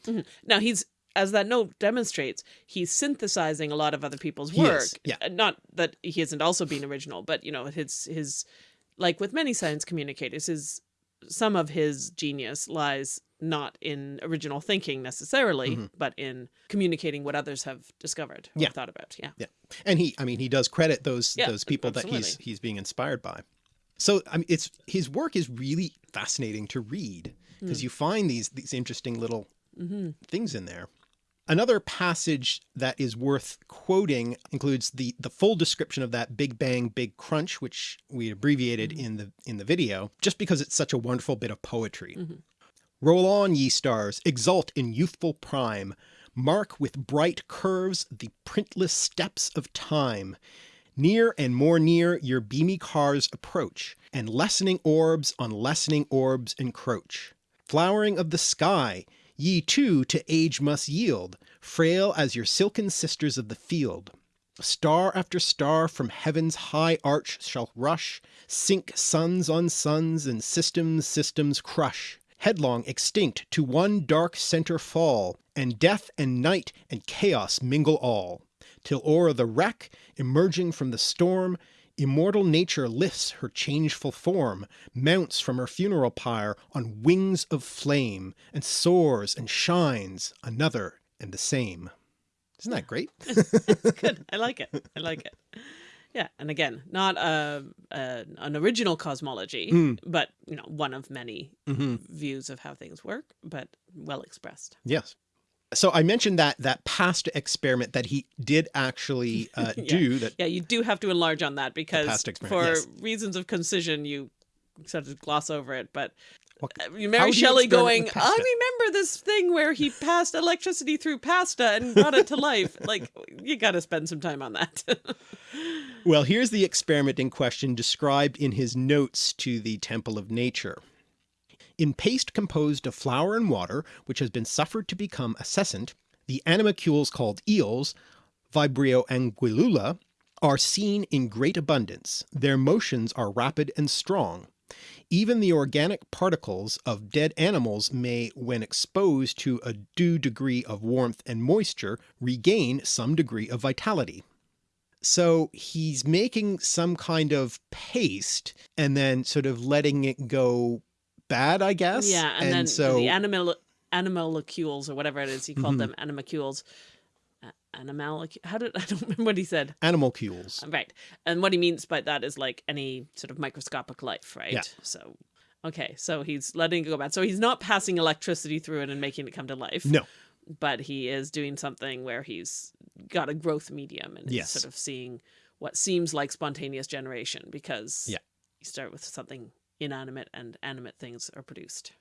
Now he's as that note demonstrates, he's synthesizing a lot of other people's work. yeah. Uh, Not that he isn't also being original, but you know, his his like with many science communicators, his some of his genius lies not in original thinking necessarily, Mm-hmm. but in communicating what others have discovered or Yeah. thought about. Yeah. Yeah. And he, I mean, he does credit those, Yeah, those people that he's, he's being inspired by. So, I mean, it's, his work is really fascinating to read because you find these, these interesting little hmm things in there. Another passage that is worth quoting includes the the full description of that Big Bang Big Crunch, which we abbreviated in the in the video, just because it's such a wonderful bit of poetry. Mhm. Roll on, ye stars, exult in youthful prime, mark with bright curves the printless steps of time. Near and more near your beamy cars approach, and lessening orbs on lessening orbs encroach. Flowering of the sky, ye too to age must yield, frail as your silken sisters of the field. Star after star from heaven's high arch shall rush, sink suns on suns, and systems systems crush. Headlong extinct to one dark centre fall, and death and night and chaos mingle all, till o'er the wreck, emerging from the storm, immortal nature lifts her changeful form, mounts from her funeral pyre on wings of flame, and soars and shines another and the same. Isn't that great? Good. I like it. I like it. Yeah, and again, not a, a an original cosmology, Mm. but you know, one of many hmm views of how things work, but well expressed. Yes. So I mentioned that that past experiment that he did actually uh, Yeah. do that Yeah, you do have to enlarge on that because for yes. reasons of concision, you sort of gloss over it. But What, Mary Shelley going, I remember this thing where he passed electricity through pasta and brought it to life. like, you got to spend some time on that. well, here's the experiment in question described in his notes to the Temple of Nature. In paste composed of flour and water, which has been suffered to become acescent, the animalcules called eels, Vibrio anguillula, are seen in great abundance. Their motions are rapid and strong. Even the organic particles of dead animals may, when exposed to a due degree of warmth and moisture, regain some degree of vitality. So he's making some kind of paste and then sort of letting it go bad, I guess. Yeah, and, and then so the animal animalcules or whatever it is he called mm -hmm. them animalcules animal how did i don't remember what he said animalcules right and what he means by that is like any sort of microscopic life right yeah. so okay so he's letting it go bad so he's not passing electricity through it and making it come to life no but he is doing something where he's got a growth medium and yes. sort of seeing what seems like spontaneous generation because yeah you start with something inanimate and animate things are produced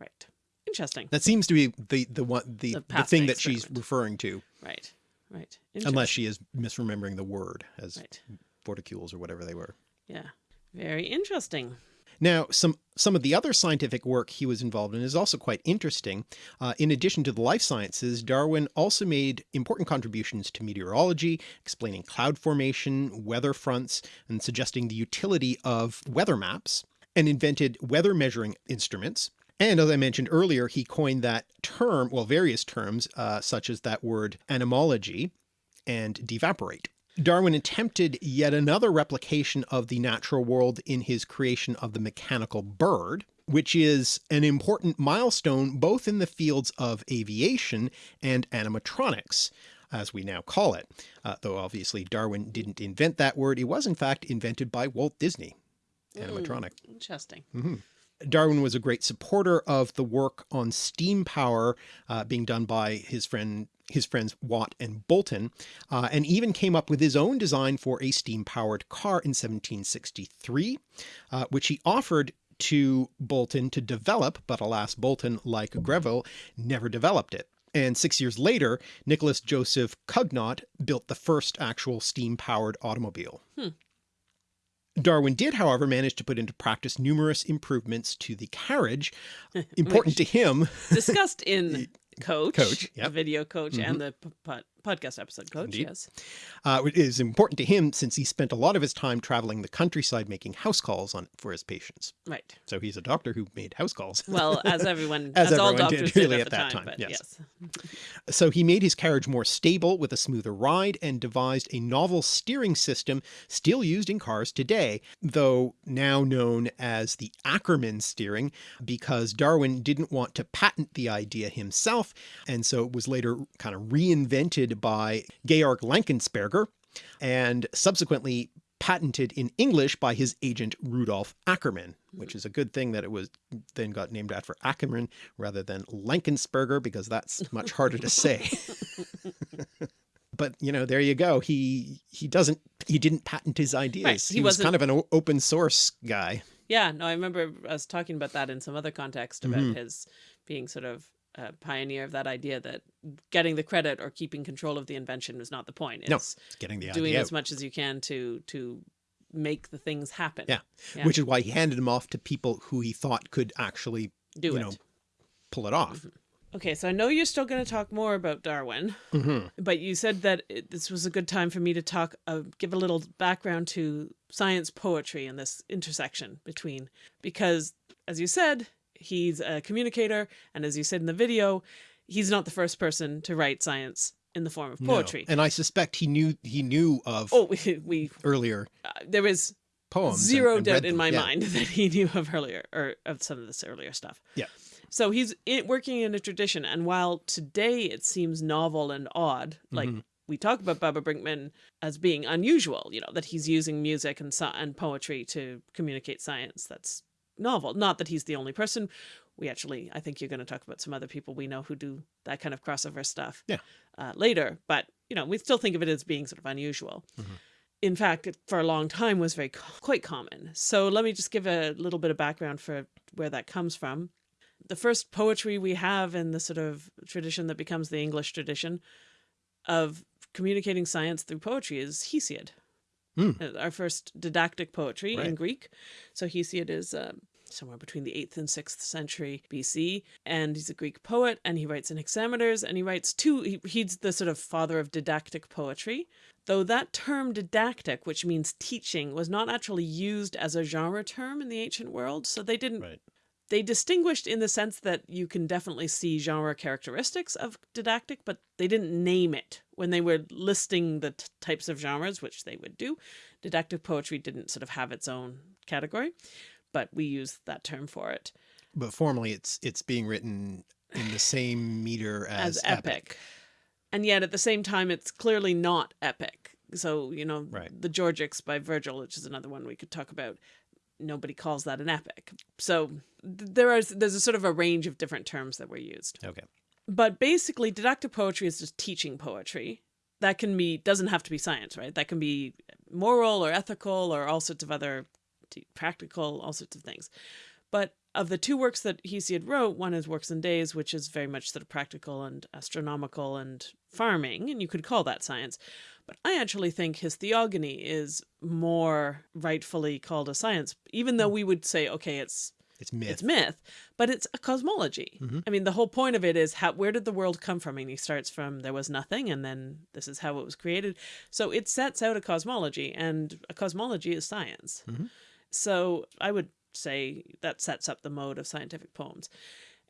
right Interesting. That seems to be the the one the the, the thing that she's referring to. Right. Right. Unless she is misremembering the word as right. forticules or whatever they were. Yeah. Very interesting. Now, some some of the other scientific work he was involved in is also quite interesting. Uh, in addition to the life sciences, Darwin also made important contributions to meteorology, explaining cloud formation, weather fronts, and suggesting the utility of weather maps, and invented weather measuring instruments, and as I mentioned earlier, he coined that term, well, various terms, uh, such as that word anemology and devaporate. Darwin attempted yet another replication of the natural world in his creation of the mechanical bird, which is an important milestone both in the fields of aviation and animatronics, as we now call it. Uh, though obviously Darwin didn't invent that word, it was in fact invented by Walt Disney, animatronic. Mm, interesting. Mm -hmm. Darwin was a great supporter of the work on steam power uh, being done by his friend his friends Watt and Boulton, uh, and even came up with his own design for a steam-powered car in 1763, uh, which he offered to Boulton to develop, but alas Boulton, like Greville, never developed it. And six years later, Nicholas Joseph Cugnot built the first actual steam-powered automobile. Hmm. Darwin did, however, manage to put into practice numerous improvements to the carriage, important to him. Discussed in Coach, Coach yep. the video coach, mm -hmm. and mm-hmm. the podcast episode coach. Indeed. Yes, uh, it is important to him since he spent a lot of his time traveling the countryside making house calls on for his patients. Right. So he's a doctor who made house calls. Well, as everyone, as, as everyone all doctors did, really at, at that time. time yes. yes. so he made his carriage more stable with a smoother ride and devised a novel steering system still used in cars today, though now known as the Ackermann steering because Darwin didn't want to patent the idea himself, and so it was later kind of reinvented by Georg Lankensperger and subsequently patented in English by his agent Rudolf Ackermann, which is a good thing that it was then got named after Ackermann rather than Lankensperger because that's much harder to say. but you know, there you go. He he doesn't he didn't patent his ideas. Right. He, he was kind of an open source guy. Yeah, no, I remember us talking about that in some other context about mm -hmm. his being sort of a pioneer of that idea that getting the credit or keeping control of the invention was not the point. It's no, getting the doing as much as you can to to make the things happen. Yeah. yeah. which is why he handed them off to people who he thought could actually do you it. know pull it off. Mm -hmm. Okay, so I know you're still going to talk more about Darwin, mm -hmm. but you said that it, this was a good time for me to talk, uh, give a little background to science poetry and this intersection between, because as you said, he's a communicator. And as you said in the video, he's not the first person to write science in the form of poetry. No. And I suspect he knew he knew of oh we, we earlier uh, there was poems zero and, and doubt in my yeah. mind that he knew of earlier or of some of this earlier stuff. Yeah. So he's in, working in a tradition, and while today it seems novel and odd, like mm -hmm. we talk about Baba Brinkman as being unusual, you know, that he's using music and and poetry to communicate science. That's novel. Not that he's the only person. We actually, I think you're going to talk about some other people we know who do that kind of crossover stuff yeah. Uh, later. But, you know, we still think of it as being sort of unusual. Mm -hmm. in fact, it, for a long time was very quite common. So let me just give a little bit of background for where that comes from. The first poetry we have in the sort of tradition that becomes the English tradition of communicating science through poetry is Hesiod. Mm. Our first didactic poetry right. in Greek. So Hesiod is uh, somewhere between the 8th and 6th century BC. And he's a Greek poet and he writes in hexameters and he writes two, he, he's the sort of father of didactic poetry. Though that term didactic, which means teaching, was not actually used as a genre term in the ancient world. So they didn't right they distinguished in the sense that you can definitely see genre characteristics of didactic, but they didn't name it when they were listing the types of genres, which they would do. Didactic poetry didn't sort of have its own category, but we use that term for it. But formally, it's it's being written in the same meter as, as epic. epic. And yet at the same time, it's clearly not epic. So, you know, right. the Georgics by Virgil, which is another one we could talk about, nobody calls that an epic. So there is there's a sort of a range of different terms that were used. Okay. But basically didactic poetry is just teaching poetry. That can be doesn't have to be science, right? That can be moral or ethical or all sorts of other practical, all sorts of things. But of the two works that Hesiod wrote, one is Works and Days, which is very much sort of practical and astronomical and farming, and you could call that science. But I actually think his theogony is more rightfully called a science, even though hmm. we would say, okay, it's it's myth. It's myth, but it's a cosmology. Mm -hmm. I mean, the whole point of it is how where did the world come from? And he starts from there was nothing, and then this is how it was created. So it sets out a cosmology, and a cosmology is science. Mm -hmm. So I would say that sets up the mode of scientific poems.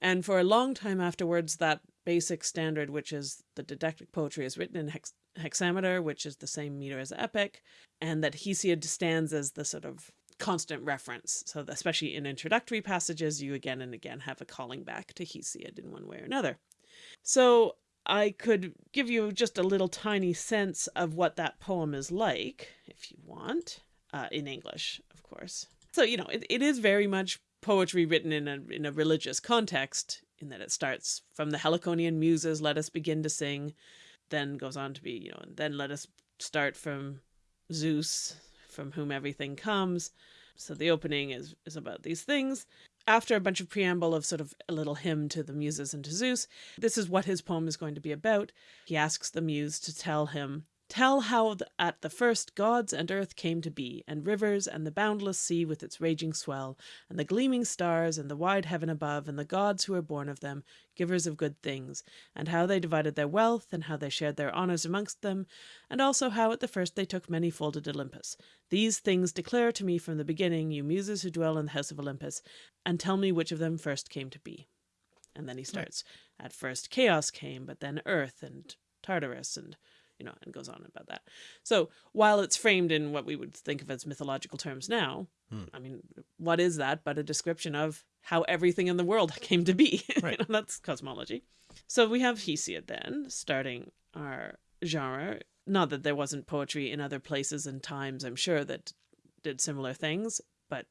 And for a long time afterwards, that basic standard, which is the didactic poetry is written in hex hexameter, which is the same meter as epic, and that Hesiod stands as the sort of constant reference. So especially in introductory passages, you again and again have a calling back to Hesiod in one way or another. So I could give you just a little tiny sense of what that poem is like, if you want, uh, in English, of course. So, you know, it, it is very much poetry written in a, in a religious context, in that it starts from the Heliconian muses, let us begin to sing, then goes on to be, you know, and then let us start from Zeus, from whom everything comes. So the opening is, is about these things. After a bunch of preamble of sort of a little hymn to the muses and to Zeus, this is what his poem is going to be about. He asks the muse to tell him Tell how at the first gods and earth came to be, and rivers, and the boundless sea with its raging swell, and the gleaming stars, and the wide heaven above, and the gods who were born of them, givers of good things, and how they divided their wealth, and how they shared their honours amongst them, and also how at the first they took many folded Olympus. These things declare to me from the beginning, you muses who dwell in the house of Olympus, and tell me which of them first came to be. And then he starts, At first chaos came, but then earth, and Tartarus, and you know, and goes on about that. So while it's framed in what we would think of as mythological terms now, hmm. I mean, what is that but a description of how everything in the world came to be? Right. you know, that's cosmology. So we have Hesiod then starting our genre. Not that there wasn't poetry in other places and times, I'm sure, that did similar things, but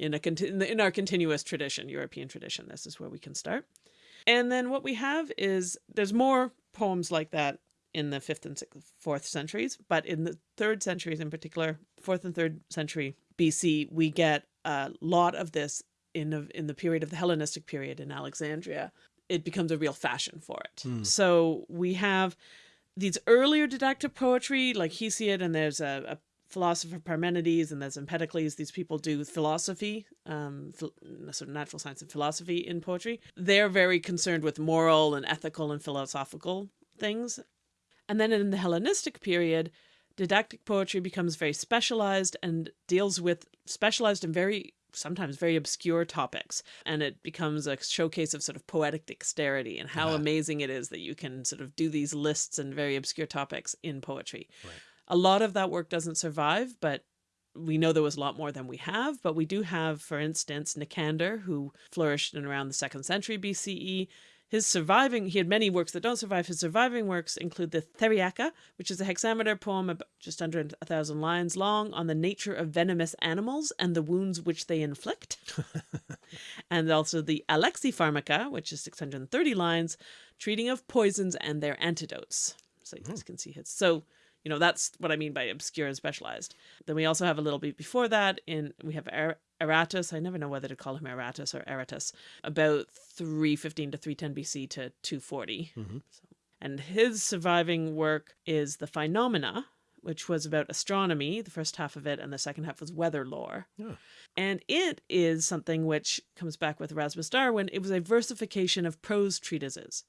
in a in our continuous tradition, European tradition, this is where we can start. And then what we have is there's more poems like that in the fifth and sixth, fourth centuries, but in the third centuries in particular, fourth and third century BC, we get a lot of this in the, in the period of the Hellenistic period in Alexandria. It becomes a real fashion for it. Mm. So we have these earlier didactic poetry like Hesiod, and there's a, a philosopher Parmenides and there's Empedocles. These people do philosophy, um, sort of natural science and philosophy in poetry. They're very concerned with moral and ethical and philosophical things. And then in the Hellenistic period, didactic poetry becomes very specialized and deals with specialized and very sometimes very obscure topics and it becomes a showcase of sort of poetic dexterity and how yeah. amazing it is that you can sort of do these lists and very obscure topics in poetry. Right. A lot of that work doesn't survive, but we know there was a lot more than we have, but we do have, for instance, Nicander, who flourished in around the second century BCE. His surviving, he had many works that don't survive. His surviving works include the Theriaca, which is a hexameter poem about just under a thousand lines long on the nature of venomous animals and the wounds which they inflict. and also the Alexipharmaca, which is 630 lines, treating of poisons and their antidotes. So you guys hmm. can see his. So You know, that's what I mean by obscure and specialized. Then we also have a little bit before that in we have Aratus. I never know whether to call him Aratus or Aratus. About 315 to 310 BC to 240. Mm -hmm. so, and his surviving work is the Phenomena, which was about astronomy, the first half of it, and the second half was weather lore. Yeah. And it is something which comes back with Erasmus Darwin. It was a versification of prose treatises.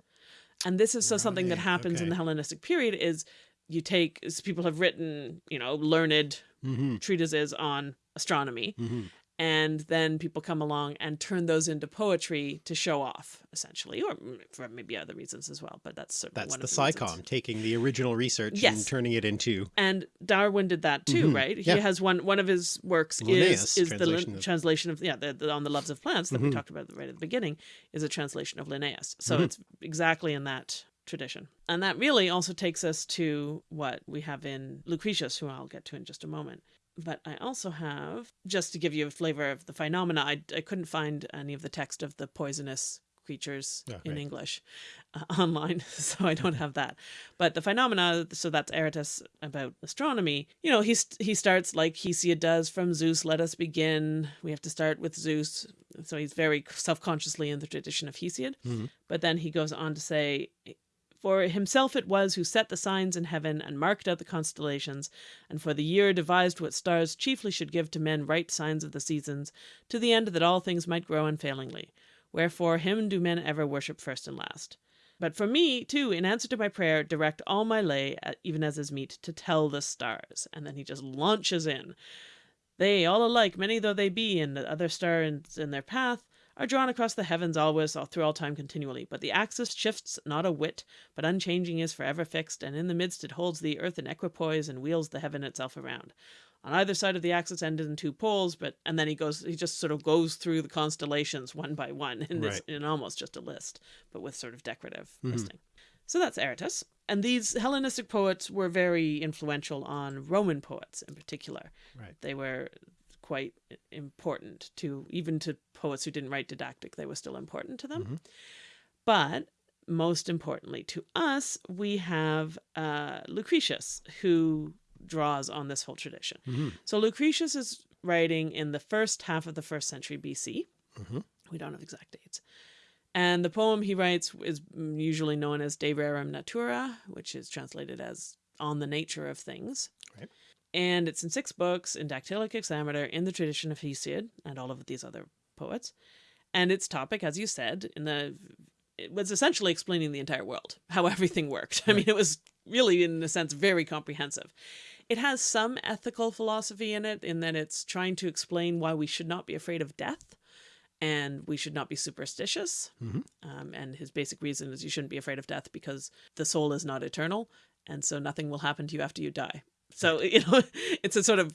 And this is so right. something that happens okay. in the Hellenistic period is you take, people have written, you know, learned mm -hmm. treatises on astronomy, mm -hmm and then people come along and turn those into poetry to show off essentially or for maybe other reasons as well but that's certainly that's one of the, the SciComm taking the original research yes. and turning it into and Darwin did that too mm -hmm. right yeah. he has one one of his works Linnaeus is is the of... translation of yeah the, the, on the loves of plants that mm -hmm. we mm-hmm. talked about right at the beginning is a translation of Linnaeus so mm -hmm. it's exactly in that tradition. And that really also takes us to what we have in Lucretius, who I'll get to in just a moment but I also have, just to give you a flavor of the phenomena, I, I couldn't find any of the text of the poisonous creatures oh, in. English uh, online, so I don't have that. But the phenomena, so that's Aratus about astronomy. You know, he's he starts like Hesiod does from Zeus. Let us begin. We have to start with Zeus. So he's very self-consciously in the tradition of Hesiod. Mm -hmm. But then he goes on to say for himself it was who set the signs in heaven and marked out the constellations, and for the year devised what stars chiefly should give to men right signs of the seasons, to the end that all things might grow unfailingly. Wherefore him do men ever worship first and last. But for me, too, in answer to my prayer, direct all my lay, uh, even as is meet, to tell the stars. And then he just launches in. They, all alike, many though they be, and the other stars in their path, are drawn across the heavens always, all through all time continually. But the axis shifts not a whit, but unchanging is forever fixed, and in the midst it holds the earth in equipoise and wheels the heaven itself around. On either side of the axis end in two poles, but and then he goes he just sort of goes through the constellations one by one in this right. in almost just a list, but with sort of decorative mm -hmm. listing. So that's Aratus. And these Hellenistic poets were very influential on Roman poets in particular. Right. They were quite important to even to poets who didn't write didactic they were still important to them mm -hmm. but most importantly to us we have uh, lucretius who draws on this whole tradition mm -hmm. so lucretius is writing in the first half of the first century bc mm -hmm. we don't have exact dates and the poem he writes is usually known as de rerum natura which is translated as on the nature of things right and it's in six books in dactylic hexameter in the tradition of Hesiod and all of these other poets. And its topic, as you said, in the it was essentially explaining the entire world, how everything worked. Right. I mean, it was really, in a sense, very comprehensive. It has some ethical philosophy in it, in that it's trying to explain why we should not be afraid of death and we should not be superstitious. Mm -hmm. um, and his basic reason is you shouldn't be afraid of death because the soul is not eternal. And so nothing will happen to you after you die. So, you know, it's a sort of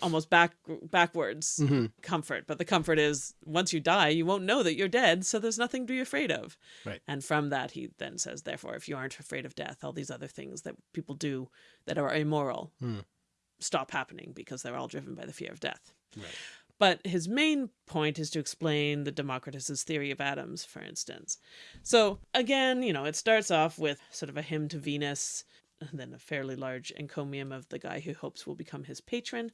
almost back backwards mm -hmm. comfort. But the comfort is once you die, you won't know that you're dead. So there's nothing to be afraid of. Right. And from that, he then says, therefore, if you aren't afraid of death, all these other things that people do that are immoral mm. stop happening because they're all driven by the fear of death. Right. But his main point is to explain the Democritus's theory of atoms, for instance. So again, you know, it starts off with sort of a hymn to Venus, then a fairly large encomium of the guy who hopes will become his patron.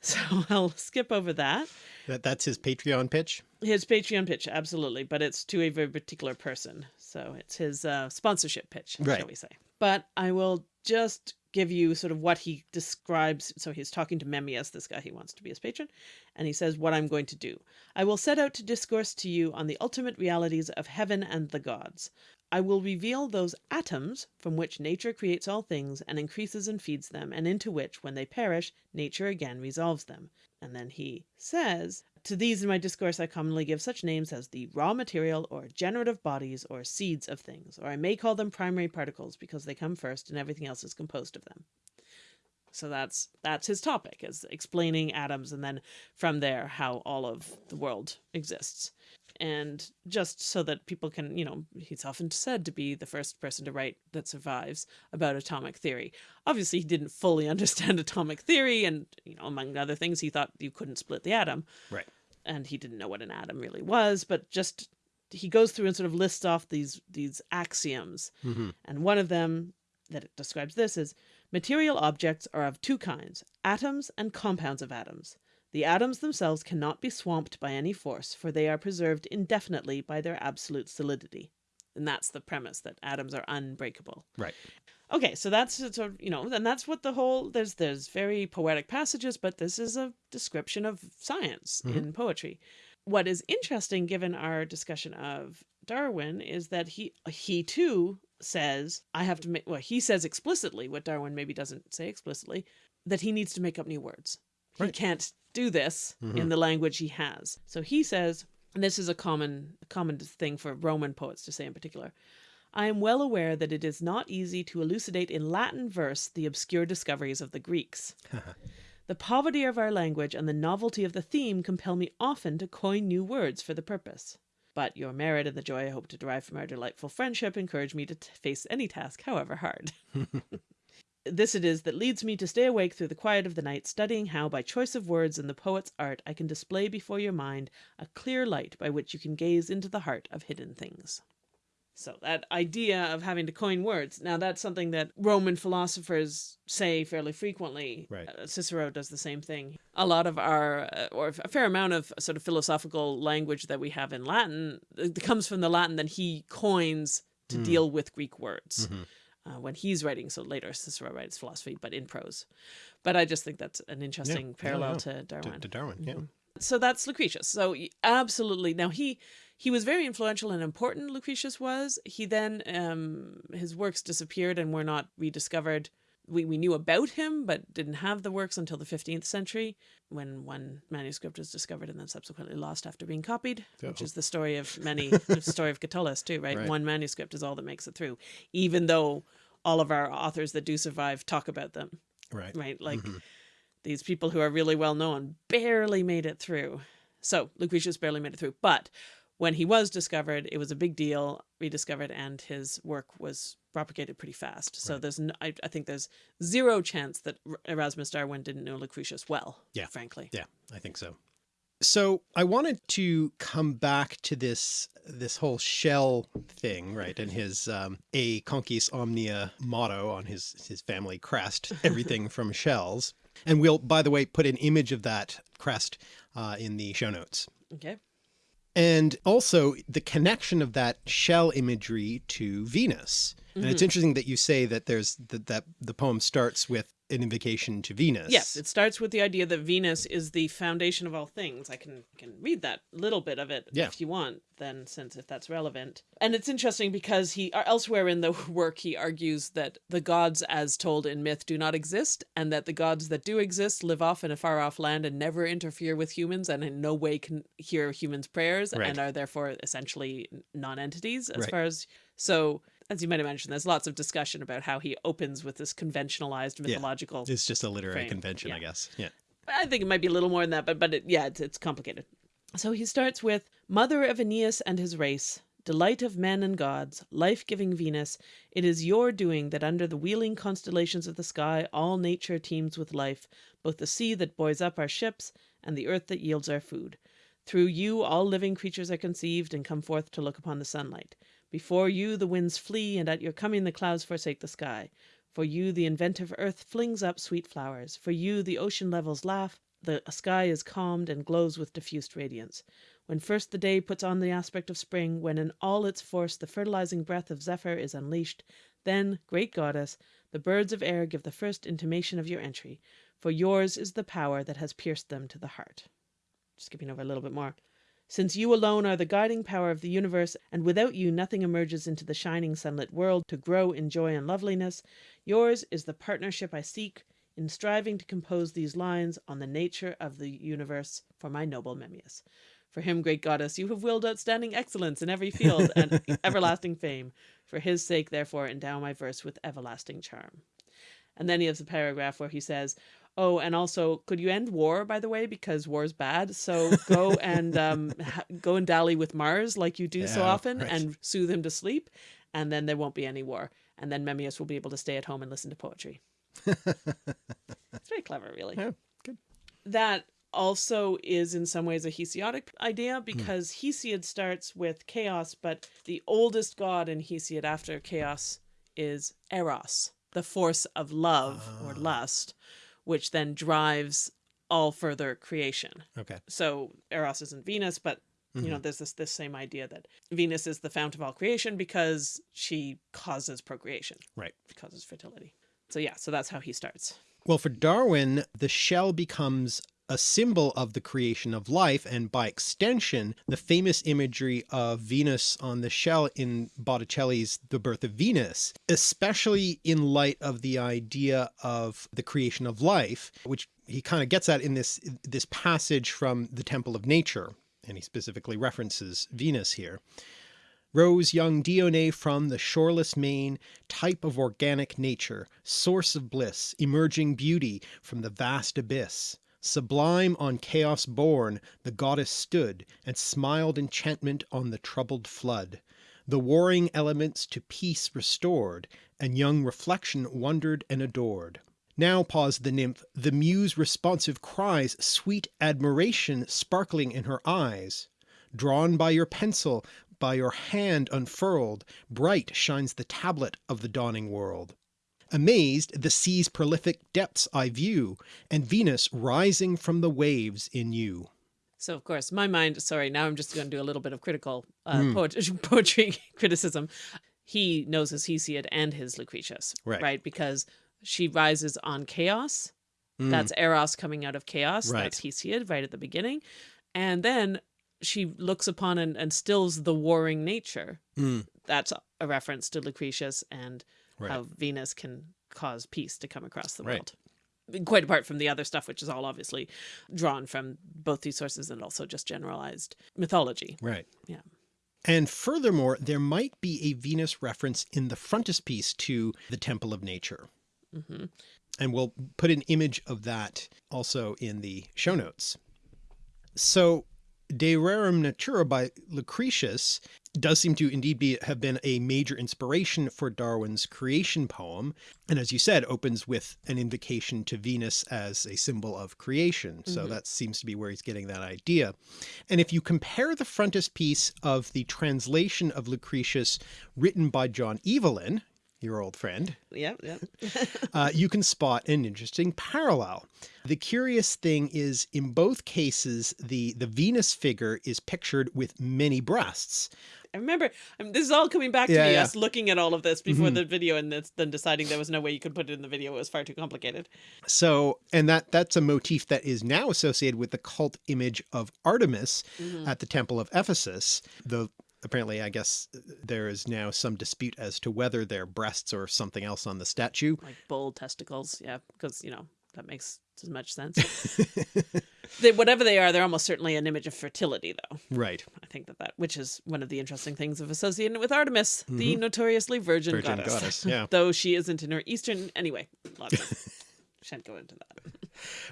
so I'll skip over that. That That's his Patreon pitch? His Patreon pitch, absolutely. But it's to a very particular person. So it's his uh, sponsorship pitch, right. shall we say. But I will just give you sort of what he describes. So he's talking to Memmius, this guy he wants to be his patron, and he says, what I'm going to do. I will set out to discourse to you on the ultimate realities of heaven and the gods. I will reveal those atoms from which nature creates all things and increases and feeds them, and into which, when they perish, nature again resolves them. And then he says, To these in my discourse I commonly give such names as the raw material or generative bodies or seeds of things, or I may call them primary particles because they come first and everything else is composed of them. So that's that's his topic, is explaining atoms and then from there how all of the world exists and just so that people can, you know, he's often said to be the first person to write that survives about atomic theory. Obviously, he didn't fully understand atomic theory, and, you know, among other things, he thought you couldn't split the atom. Right. And he didn't know what an atom really was, but just he goes through and sort of lists off these these axioms. Mm -hmm. And one of them that it describes this is Material objects are of two kinds, atoms and compounds of atoms. The atoms themselves cannot be swamped by any force, for they are preserved indefinitely by their absolute solidity. And that's the premise that atoms are unbreakable. Right. Okay, so that's sort of, you know, and that's what the whole there's there's very poetic passages, but this is a description of science Mhm. in poetry. What is interesting given our discussion of Darwin is that he he too says I have to make well he says explicitly what Darwin maybe doesn't say explicitly that he needs to make up new words. He can't do this in Mhm. the language he has. So he says, and this is a common common thing for Roman poets to say in particular. I am well aware that it is not easy to elucidate in Latin verse the obscure discoveries of the Greeks. The poverty of our language and the novelty of the theme compel me often to coin new words for the purpose. But your merit and the joy I hope to derive from our delightful friendship encourage me to face any task, however hard. this it is that leads me to stay awake through the quiet of the night, studying how, by choice of words and the poet's art, I can display before your mind a clear light by which you can gaze into the heart of hidden things. So that idea of having to coin words, now that's something that Roman philosophers say fairly frequently. Right. Uh, Cicero does the same thing. A lot of our, uh, or a fair amount of sort of philosophical language that we have in Latin uh, comes from the Latin that he coins to Mm. deal with Greek words Mhm. uh, when he's writing. So later Cicero writes philosophy, but in prose. But I just think that's an interesting yeah, parallel yeah. to To, Darwin. to Darwin, yeah. Mhm. So that's Lucretius. So absolutely. Now he he was very influential and important. Lucretius was. He then um, his works disappeared and were not rediscovered. We we knew about him, but didn't have the works until the fifteenth century, when one manuscript was discovered and then subsequently lost after being copied, which Oh. is the story of many. the story of Catullus too, right? Right. One manuscript is all that makes it through, even though all of our authors that do survive talk about them Right. right? Like Mhm. these people who are really well known barely made it through. So Lucretius barely made it through. But when he was discovered, it was a big deal, rediscovered, and his work was propagated pretty fast. So Right. there's, I, think there's zero chance that Erasmus Darwin didn't know Lucretius well. Yeah. frankly. Yeah, I think so. So I wanted to come back to this this whole shell thing, right? And his um, "A conquis omnia" motto on his his family crest, everything from shells. And we'll, by the way, put an image of that crest uh, in the show notes. Okay. And also the connection of that shell imagery to Venus. And it's Mhm. interesting that you say that there's that, that the poem starts with an invocation to Venus. Yes, it starts with the idea that Venus is the foundation of all things. I can can read that little bit of it Yeah. if you want, then since if that's relevant. And it's interesting because he uh, elsewhere in the work he argues that the gods as told in myth do not exist and that the gods that do exist live off in a far off land and never interfere with humans and in no way can hear humans' prayers Right. and are therefore essentially non-entities as Right. far as so as you might imagine, there's lots of discussion about how he opens with this conventionalized mythological It's just a literary frame, convention, I guess. Yeah. I think it might be a little more than that, but but it, yeah, it's, it's complicated. So he starts with Mother of Aeneas and his race, delight of men and gods, life-giving Venus, it is your doing that under the wheeling constellations of the sky all nature teems with life, both the sea that buoys up our ships and the earth that yields our food. Through you all living creatures are conceived and come forth to look upon the sunlight. Before you the winds flee, and at your coming the clouds forsake the sky. For you the inventive earth flings up sweet flowers. For you the ocean levels laugh, the sky is calmed and glows with diffused radiance. When first the day puts on the aspect of spring, when in all its force the fertilizing breath of Zephyr is unleashed, then, great goddess, the birds of air give the first intimation of your entry, for yours is the power that has pierced them to the heart. Skipping over a little bit more. Since you alone are the guiding power of the universe, and without you nothing emerges into the shining sunlit world to grow in joy and loveliness, yours is the partnership I seek in striving to compose these lines on the nature of the universe for my noble Memmius. For him, great goddess, you have willed outstanding excellence in every field and everlasting fame. For his sake, therefore, endow my verse with everlasting charm. And then he has a paragraph where he says, Oh, and also, could you end war, by the way, because war's bad? So go and um, ha- go and dally with Mars like you do so often, right. and soothe him to sleep, and then there won't be any war. And then Memmius will be able to stay at home and listen to poetry. it's very clever, really. Yeah, good. That also is in some ways a Hesiodic idea because Hesiod starts with chaos, but the oldest god in Hesiod after chaos is Eros. the force of love or Ah. lust, which then drives all further creation. Okay. So Eros isn't Venus, but you Mm-hmm. know, there's this this same idea that Venus is the fount of all creation because she causes procreation, Right. causes fertility. So yeah, so that's how he starts. Well, for Darwin, the shell becomes a symbol of the creation of life, and by extension, the famous imagery of Venus on the shell in Botticelli's The Birth of Venus, especially in light of the idea of the creation of life, which he kind of gets at in this this passage from the Temple of Nature, and he specifically references Venus here. Rose young Dione from the shoreless main, type of organic nature, source of bliss, emerging beauty from the vast abyss. Sublime on chaos born, the goddess stood, and smiled enchantment on the troubled flood. The warring elements to peace restored, and young reflection wondered and adored. Now paused the nymph, the muse responsive cries, sweet admiration sparkling in her eyes. Drawn by your pencil, by your hand unfurled, bright shines the tablet of the dawning world. Amazed, the sea's prolific depths I view, and Venus rising from the waves in you. So of course, my mind. Sorry, now I'm just going to do a little bit of critical uh, Hmm. poetry, poetry criticism. He knows his Hesiod and his Lucretius, Right. Right, because she rises on chaos. Mm, That's Eros coming out of chaos. Right. That's Hesiod right at the beginning, and then she looks upon and, and stills the warring nature. mm, That's a reference to Lucretius and right. how Venus can cause peace to come across the Right. world. Quite apart from the other stuff, which is all obviously drawn from both these sources and also just generalized mythology. Right. Yeah. And furthermore, there might be a Venus reference in the frontispiece to the Temple of Nature. hmm And we'll put an image of that also in the show notes. So De Rerum Natura by Lucretius does seem to indeed be have been a major inspiration for Darwin's creation poem, and as you said, opens with an invocation to Venus as a symbol of creation. So Mhm. that seems to be where he's getting that idea. And if you compare the frontispiece of the translation of Lucretius written by John Evelyn, your old friend, Yeah, yeah. uh, you can spot an interesting parallel. The curious thing is in both cases, the, the Venus figure is pictured with many breasts. I remember I mean, this is all coming back to me, yeah. us looking at all of this before Mhm. the video and this, then deciding there was no way you could put it in the video. It was far too complicated. So, and that that's a motif that is now associated with the cult image of Artemis Mhm. at the Temple of Ephesus. Though apparently, I guess there is now some dispute as to whether they're breasts or something else on the statue. Like bull testicles. Yeah, because, you know, that makes as much sense. they, whatever they are, they're almost certainly an image of fertility, though. right. I think that that, which is one of the interesting things of associating it with Artemis, the notoriously virgin, Mm-hmm. Virgin goddess. goddess, yeah. Though she isn't in her Eastern. Anyway, lots of. Shan't go into that.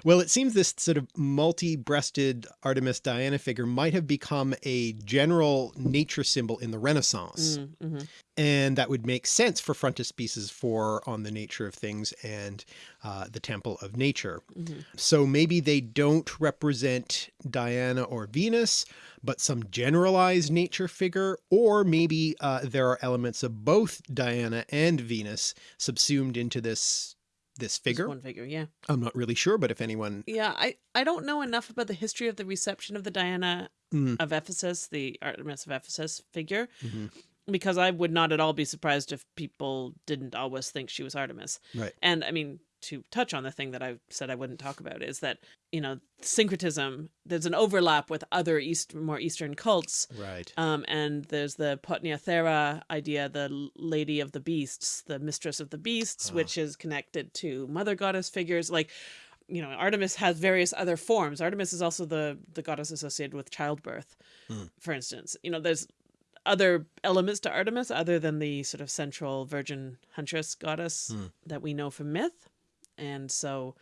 Well, it seems this sort of multi-breasted Artemis Diana figure might have become a general nature symbol in the Renaissance. Mm, mhm. And that would make sense for frontispieces for On the Nature of Things and uh, the Temple of Nature. Mhm. So maybe they don't represent Diana or Venus, but some generalized nature figure, or maybe uh, there are elements of both Diana and Venus subsumed into this this Just figure. one figure, yeah. I'm not really sure, but if anyone Yeah, I, I don't know enough about the history of the reception of the Diana Mm. of Ephesus, the Artemis of Ephesus figure, Mhm. because I would not at all be surprised if people didn't always think she was Artemis. Right. And I mean, to touch on the thing that I said I wouldn't talk about is that, you know, syncretism, there's an overlap with other East, more Eastern cults. Right. Um, and there's the Potnia Theron idea, the lady of the beasts, the mistress of the beasts, Ah. which is connected to mother goddess figures. Like, you know, Artemis has various other forms. Artemis is also the the goddess associated with childbirth, Hmm. for instance. You know, there's other elements to Artemis other than the sort of central virgin huntress goddess Hmm. that we know from myth. And so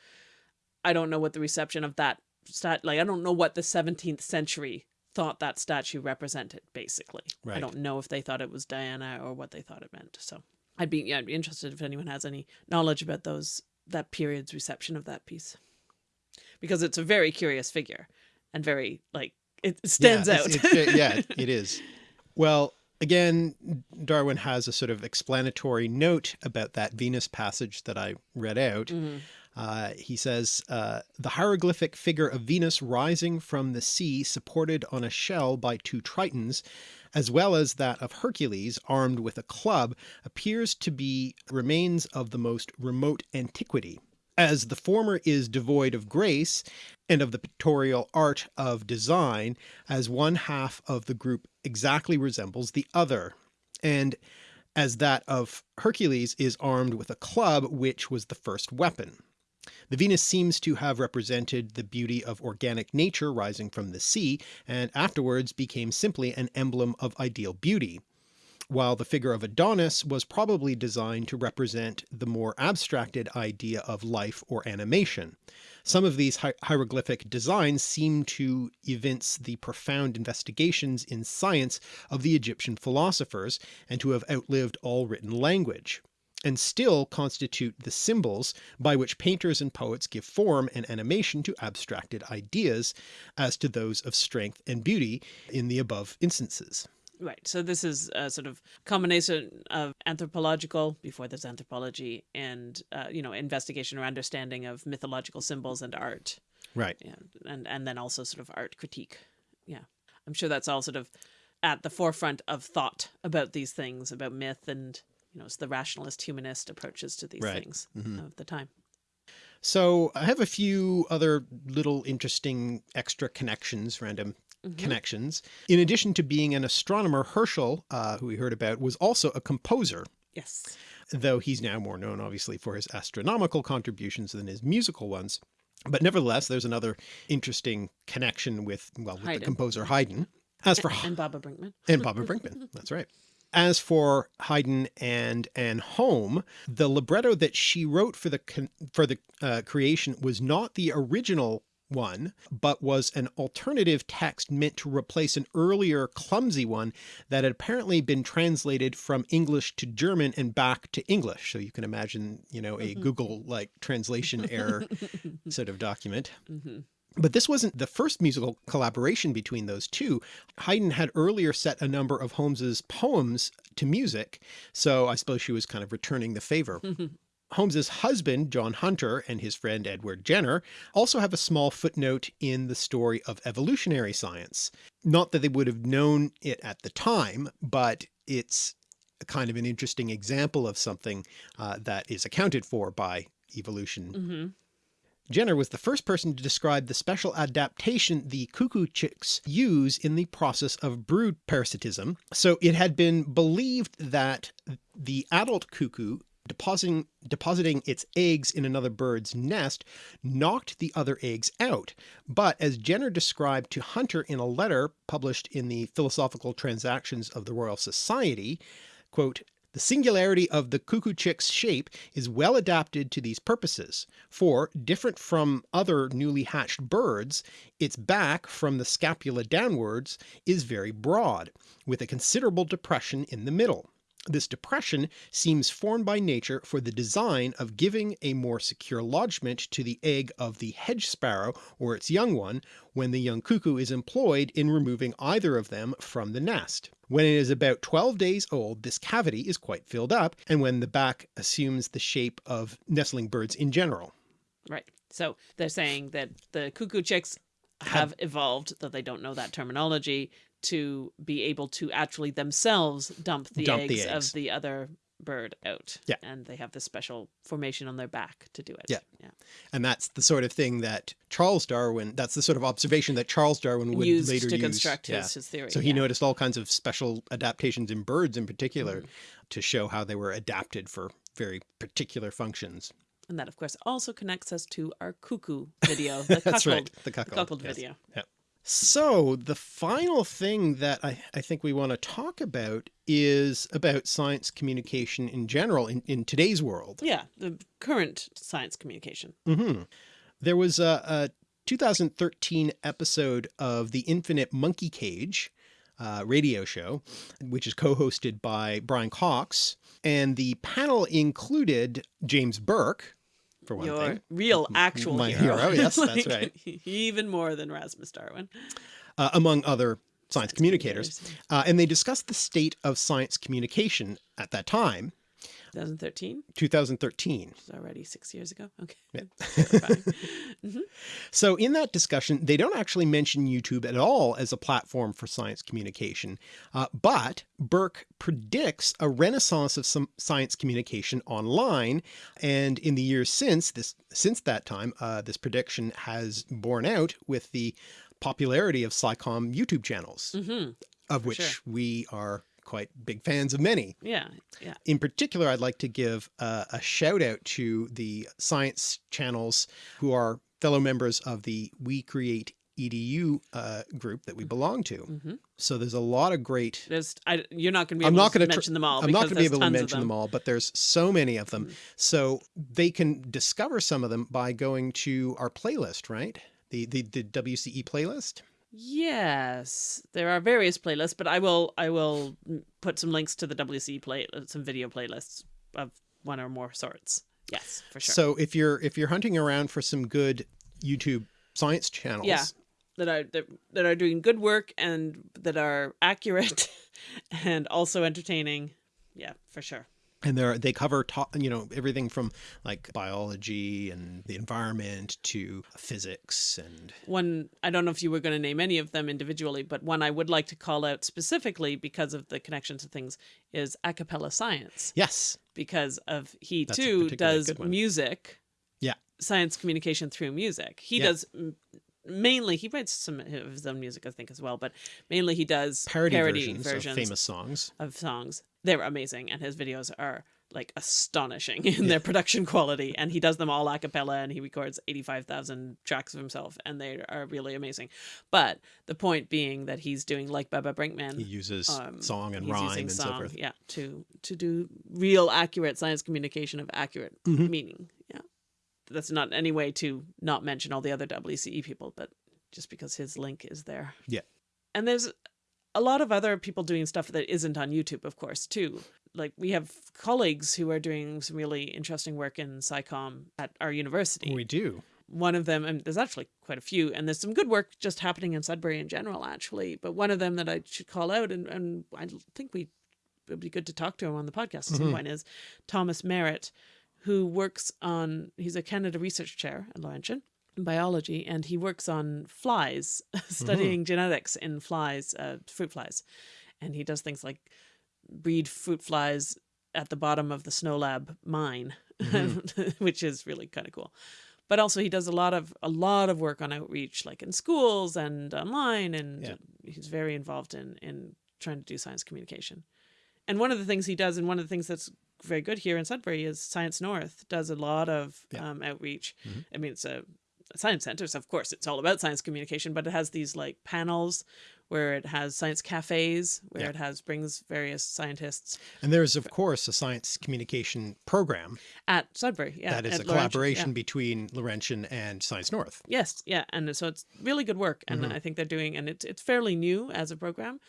I don't know what the reception of that stat like I don't know what the 17th century thought that statue represented basically. Right. I don't know if they thought it was Diana or what they thought it meant. So I'd be yeah, I'd be interested if anyone has any knowledge about those that period's reception of that piece. Because it's a very curious figure and very like it stands yeah, out. it's- it's yeah, it is. Well, Again, Darwin has a sort of explanatory note about that Venus passage that I read out. Mm -hmm. uh, he says, uh, the hieroglyphic figure of Venus rising from the sea supported on a shell by two Tritons, as well as that of Hercules armed with a club appears to be remains of the most remote antiquity. As the former is devoid of grace and of the pictorial art of design, as one half of the group exactly resembles the other, and as that of Hercules is armed with a club which was the first weapon. The Venus seems to have represented the beauty of organic nature rising from the sea, and afterwards became simply an emblem of ideal beauty, while the figure of Adonis was probably designed to represent the more abstracted idea of life or animation. Some of these hi hieroglyphic designs seem to evince the profound investigations in science of the Egyptian philosophers, and to have outlived all written language and still constitute the symbols by which painters and poets give form and animation to abstracted ideas as to those of strength and beauty in the above instances. Right. So this is a sort of combination of anthropological, before there's anthropology, and, uh, you know, investigation or understanding of mythological symbols and art. Right. Yeah. And, and then also sort of art critique. Yeah. I'm sure that's all sort of at the forefront of thought about these things, about myth and you know, it's the rationalist humanist approaches to these right. things mm -hmm. of the time. So I have a few other little interesting extra connections, random mm -hmm. connections. In addition to being an astronomer, Herschel, uh, who we heard about, was also a composer. Yes. Though he's now more known obviously for his astronomical contributions than his musical ones. But nevertheless, there's another interesting connection with, well, with Haydn. the composer Haydn. As for and Baba Brinkman. And Baba Brinkman. That's right. As for Haydn and Anne Home, the libretto that she wrote for the for the uh, creation was not the original one, but was an alternative text meant to replace an earlier clumsy one that had apparently been translated from English to German and back to English. So you can imagine, you know, a mm -hmm. Google like translation error sort of document. Mm -hmm. But this wasn't the first musical collaboration between those two. Haydn had earlier set a number of Home's poems to music, so I suppose she was kind of returning the favor. Home's husband, John Hunter, and his friend Edward Jenner also have a small footnote in the story of evolutionary science. Not that they would have known it at the time, but it's kind of an interesting example of something uh, that is accounted for by evolution. Mm -hmm. Jenner was the first person to describe the special adaptation the cuckoo chicks use in the process of brood parasitism. So it had been believed that the adult cuckoo depositing depositing its eggs in another bird's nest knocked the other eggs out. But as Jenner described to Hunter in a letter published in the Philosophical Transactions of the Royal Society, quote, the singularity of the cuckoo chick's shape is well adapted to these purposes, for, different from other newly hatched birds, its back from the scapula downwards is very broad, with a considerable depression in the middle. This depression seems formed by nature for the design of giving a more secure lodgment to the egg of the hedge sparrow or its young one, when the young cuckoo is employed in removing either of them from the nest. When it is about 12 days old, this cavity is quite filled up, and when the back assumes the shape of nestling birds in general. Right. So they're saying that the cuckoo chicks have evolved, though they don't know that terminology, to be able to actually themselves dump the, dump eggs, the eggs, of the other bird out. Yeah. And they have this special formation on their back to do it. Yeah. Yeah. And that's the sort of thing that Charles Darwin, that's the sort of observation that Charles Darwin would Used later to use. construct his, yeah. his theory. So he yeah. noticed all kinds of special adaptations in birds in particular mm. to show how they were adapted for very particular functions. And that of course also connects us to our cuckoo video, the That's cuckold, right, the cuckold, the cuckold yes. video. Yeah. So the final thing that I, I think we want to talk about is about science communication in general in, in today's world. Yeah, the current science communication. Mm -hmm. There was a, a 2013 episode of the Infinite Monkey Cage uh, radio show, which is co-hosted by Brian Cox. And the panel included James Burke, for one Your thing. real, actual My hero. hero yes, that's right. Even more than Rasmus Darwin. Uh, among other science communicators, uh, and they discussed the state of science communication at that time, 2013, 2013. which is already six years ago. Okay. Yeah. Terrifying. Mhm. So in that discussion, they don't actually mention YouTube at all as a platform for science communication, uh, but Burke predicts a renaissance of some science communication online. And in the years since this, since that time, uh, this prediction has borne out with the popularity of SciComm YouTube channels, Mhm. of which sure. we are quite big fans of many. Yeah. Yeah. In particular, I'd like to give a, a shout out to the science channels who are fellow members of the We Create EDU uh, group that we belong to. hmm So there's a lot of great, There's, I, you're not going to be I'm able not to gonna mention them all. I'm not going to be able to mention them. all, but there's so many of them. Mhm. So they can discover some of them by going to our playlist, right? The, the, the WCE playlist. Yes, there are various playlists, but I will I will put some links to the WC play uh, some video playlists of one or more sorts. Yes, for sure. So if you're, if you're hunting around for some good YouTube science channels, Yeah. that are that, that are doing good work and that are accurate and also entertaining. Yeah, for sure. And they're they cover you know everything from like biology and the environment to physics and One I don't know if you were going to name any of them individually, but one I would like to call out specifically because of the connections to things is a cappella science. Yes. Because of he That's too does music. Yeah. science communication through music. He Yeah. does mainly he writes some of his own music i think as well but mainly he does parody, parody, versions, versions, of famous songs. of songs they're amazing and his videos are like astonishing in their production quality and he does them all a cappella and he records 85,000 tracks of himself and they are really amazing but the point being that he's doing like Baba Brinkman he uses um, song and rhyme and so song, forth Yeah, to to do real accurate science communication of accurate Mhm. meaning. Yeah, that's not any way to not mention all the other WCE people, but just because his link is there. Yeah. and there's a lot of other people doing stuff that isn't on YouTube, of course, too. Like we have colleagues who are doing some really interesting work in SciComm at our university. We do. One of them and there's actually quite a few and there's some good work just happening in sudbury in general actually but one of them that i should call out and, and i think we it would be good to talk to him on the podcast at some point is thomas merritt who works on he's a canada research chair at laurentian biology and he works on flies studying genetics in flies uh, fruit flies and he does things like breed fruit flies at the bottom of the SNOLAB mine which is really kind of cool but also he does a lot of a lot of work on outreach like in schools and online and Yeah. he's very involved in in trying to do science communication and one of the things he does and one of the things that's very good here in sudbury is science north does a lot of Yeah. um, outreach Mhm. i mean it's a science centers, of course it's all about science communication but it has these like panels where it has science cafes where Yeah. it has brings various scientists and there's of course a science communication program at sudbury yeah that is a Laurentian, yeah. collaboration between Laurentian and Science North Yes, yeah, and so it's really good work, and Mhm. I think they're doing, and it's it's fairly new as a program,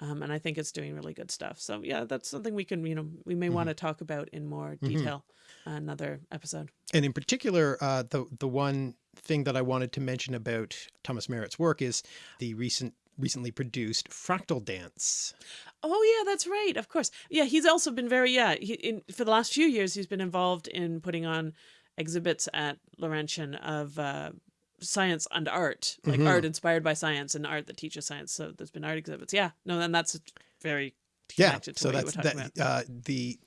um, and I think it's doing really good stuff. So yeah, that's something we can, you know, we may want to talk about in more Mhm. detail another episode. and in particular uh, the the one thing that I wanted to mention about Thomas Merritt's work is the recent recently produced Fractal Dance Oh yeah, that's right. Of course, yeah. He's also been very yeah. He, in for the last few years, he's been involved in putting on exhibits at Laurentian of. Uh, science and art like Mhm. art inspired by science and art that teaches science so there's been art exhibits yeah no and that's very yeah connected to so that's were talking that about. uh, the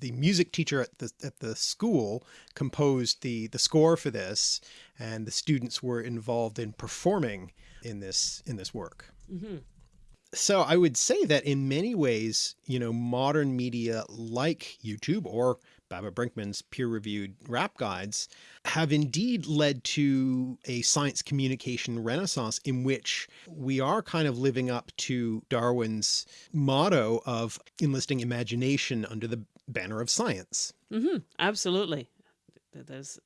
the music teacher at the at the school composed the the score for this and the students were involved in performing in this in this work Mhm. so I would say that in many ways, you know, modern media like YouTube or Baba Brinkman's peer-reviewed rap guides have indeed led to a science communication renaissance in which we are kind of living up to Darwin's motto of enlisting imagination under the banner of science. hmm Absolutely. There's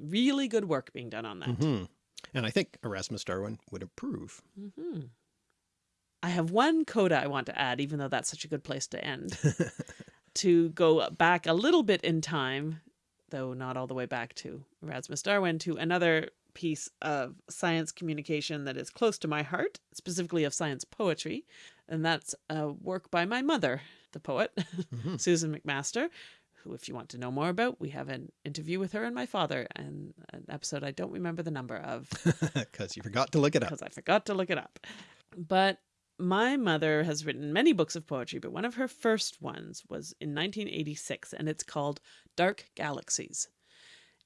really good work being done on that. Mhm. And I think Erasmus Darwin would approve. hmm I have one coda I want to add, even though that's such a good place to end, to go back a little bit in time, though not all the way back to Erasmus Darwin, to another piece of science communication that is close to my heart, specifically of science poetry. And that's a work by my mother, the poet, mm -hmm. Susan McMaster, who, if you want to know more about, we have an interview with her and my father and an episode I don't remember the number of. Because you forgot to look it up. Because I forgot to look it up. But my mother has written many books of poetry, but one of her first ones was in 1986, and it's called Dark Galaxies.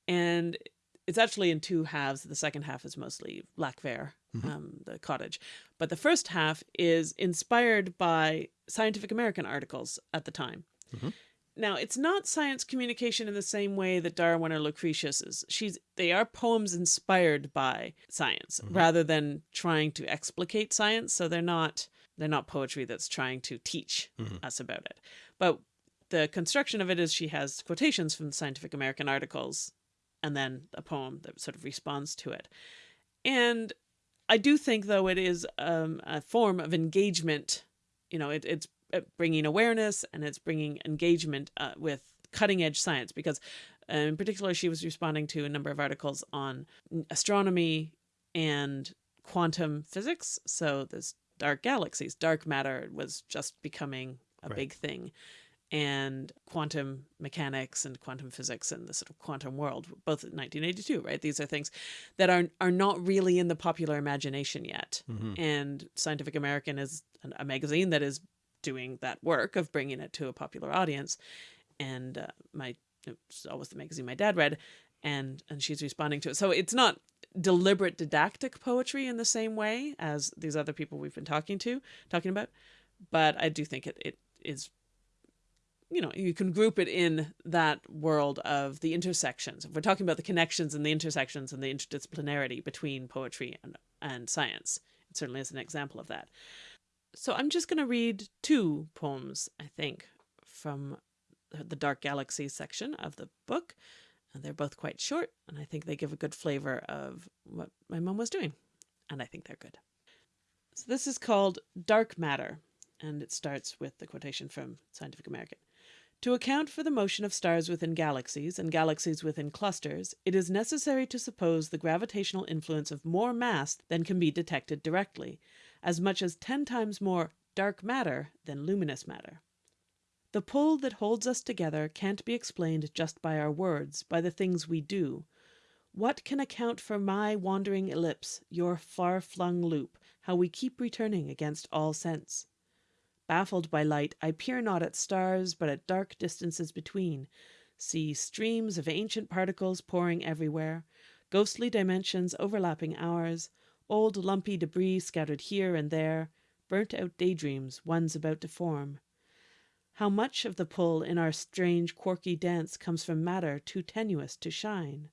And it's actually in two halves. The second half is mostly Lac-Vert, mm -hmm. um, the cottage. But the first half is inspired by Scientific American articles at the time. Mm -hmm. Now, it's not science communication in the same way that Darwin or Lucretius is. She's they are poems inspired by science mm -hmm. rather than trying to explicate science. So they're not they're not poetry that's trying to teach mm -hmm. us about it. But the construction of it is she has quotations from Scientific American articles and then a poem that sort of responds to it. And I do think, though, it is um, a form of engagement. You know, it, it's uh, bringing awareness and it's bringing engagement uh, with cutting edge science because uh, in particular she was responding to a number of articles on astronomy and quantum physics so this dark galaxies dark matter was just becoming a right. big thing and quantum mechanics and quantum physics and the sort of quantum world, both in 1982, right? These are things that are are not really in the popular imagination yet. Mm -hmm. And Scientific American is a magazine that is doing that work of bringing it to a popular audience. And uh, my it's always the magazine my dad read, and and she's responding to it. So it's not deliberate didactic poetry in the same way as these other people we've been talking to talking about, but I do think it it is you know, you can group it in that world of the intersections. If we're talking about the connections and the intersections and the interdisciplinarity between poetry and, and science, it certainly is an example of that. So I'm just going to read two poems, I think, from the Dark Galaxy section of the book. And they're both quite short, and I think they give a good flavor of what my mom was doing. And I think they're good. So this is called Dark Matter, and it starts with the quotation from Scientific American. To account for the motion of stars within galaxies and galaxies within clusters, it is necessary to suppose the gravitational influence of more mass than can be detected directly, as much as ten times more dark matter than luminous matter. The pull that holds us together can't be explained just by our words, by the things we do. What can account for my wandering ellipse, your far-flung loop, how we keep returning against all sense? Baffled by light, I peer not at stars, but at dark distances between, see streams of ancient particles pouring everywhere, ghostly dimensions overlapping ours, old lumpy debris scattered here and there, burnt out daydreams one's about to form. How much of the pull in our strange quirky dance comes from matter too tenuous to shine?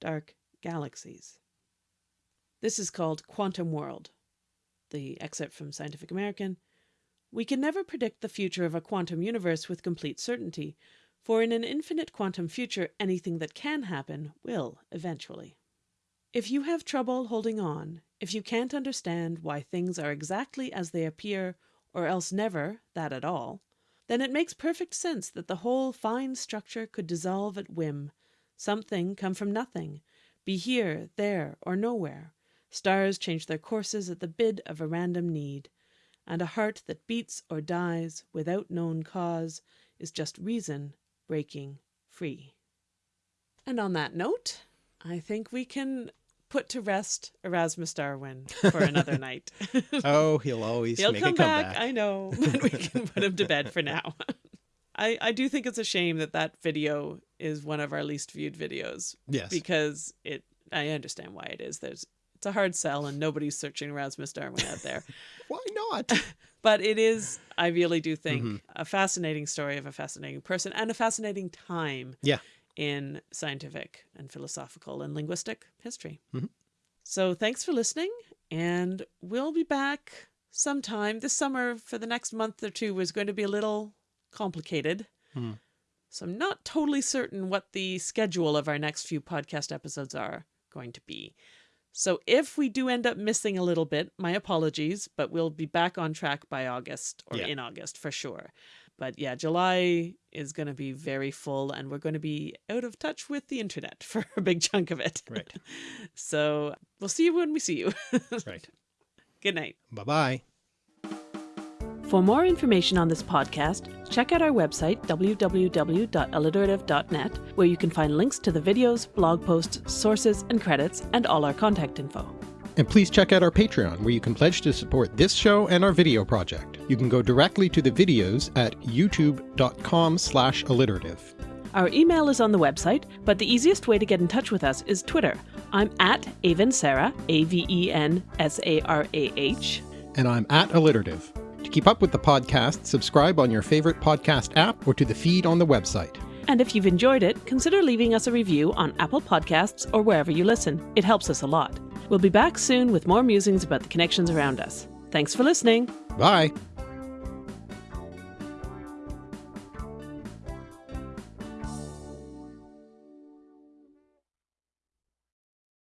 Dark galaxies. This is called Quantum World. The excerpt from Scientific American we can never predict the future of a quantum universe with complete certainty, for in an infinite quantum future anything that can happen will eventually. If you have trouble holding on, if you can't understand why things are exactly as they appear, or else never that at all, then it makes perfect sense that the whole fine structure could dissolve at whim, something come from nothing, be here, there, or nowhere, stars change their courses at the bid of a random need, and a heart that beats or dies without known cause is just reason breaking free. And on that note, I think we can put to rest Erasmus Darwin for another night. oh, he'll always he'll make come a comeback. back. I know, but we can put him to bed for now. I, I do think it's a shame that that video is one of our least viewed videos. Yes. Because it, I understand why it is. There's it's a hard sell and nobody's searching Erasmus Darwin out there. Why not? but it is, I really do think, mm -hmm. a fascinating story of a fascinating person and a fascinating time yeah. in scientific and philosophical and linguistic history. Mm -hmm. So thanks for listening and we'll be back sometime this summer for the next month or two is going to be a little complicated. Mm. So I'm not totally certain what the schedule of our next few podcast episodes are going to be. So if we do end up missing a little bit, my apologies, but we'll be back on track by August or yeah. in August for sure. But yeah, July is going to be very full and we're going to be out of touch with the internet for a big chunk of it. Right. so we'll see you when we see you. right. Good night. Bye bye. For more information on this podcast, check out our website, www.alliterative.net, where you can find links to the videos, blog posts, sources, and credits, and all our contact info. And please check out our Patreon, where you can pledge to support this show and our video project. You can go directly to the videos at youtube.com slash alliterative. Our email is on the website, but the easiest way to get in touch with us is Twitter. I'm at Avensarah, A-V-E-N-S-A-R-A-H. And I'm at alliterative. To keep up with the podcast, subscribe on your favorite podcast app or to the feed on the website. And if you've enjoyed it, consider leaving us a review on Apple Podcasts or wherever you listen. It helps us a lot. We'll be back soon with more musings about the connections around us. Thanks for listening. Bye.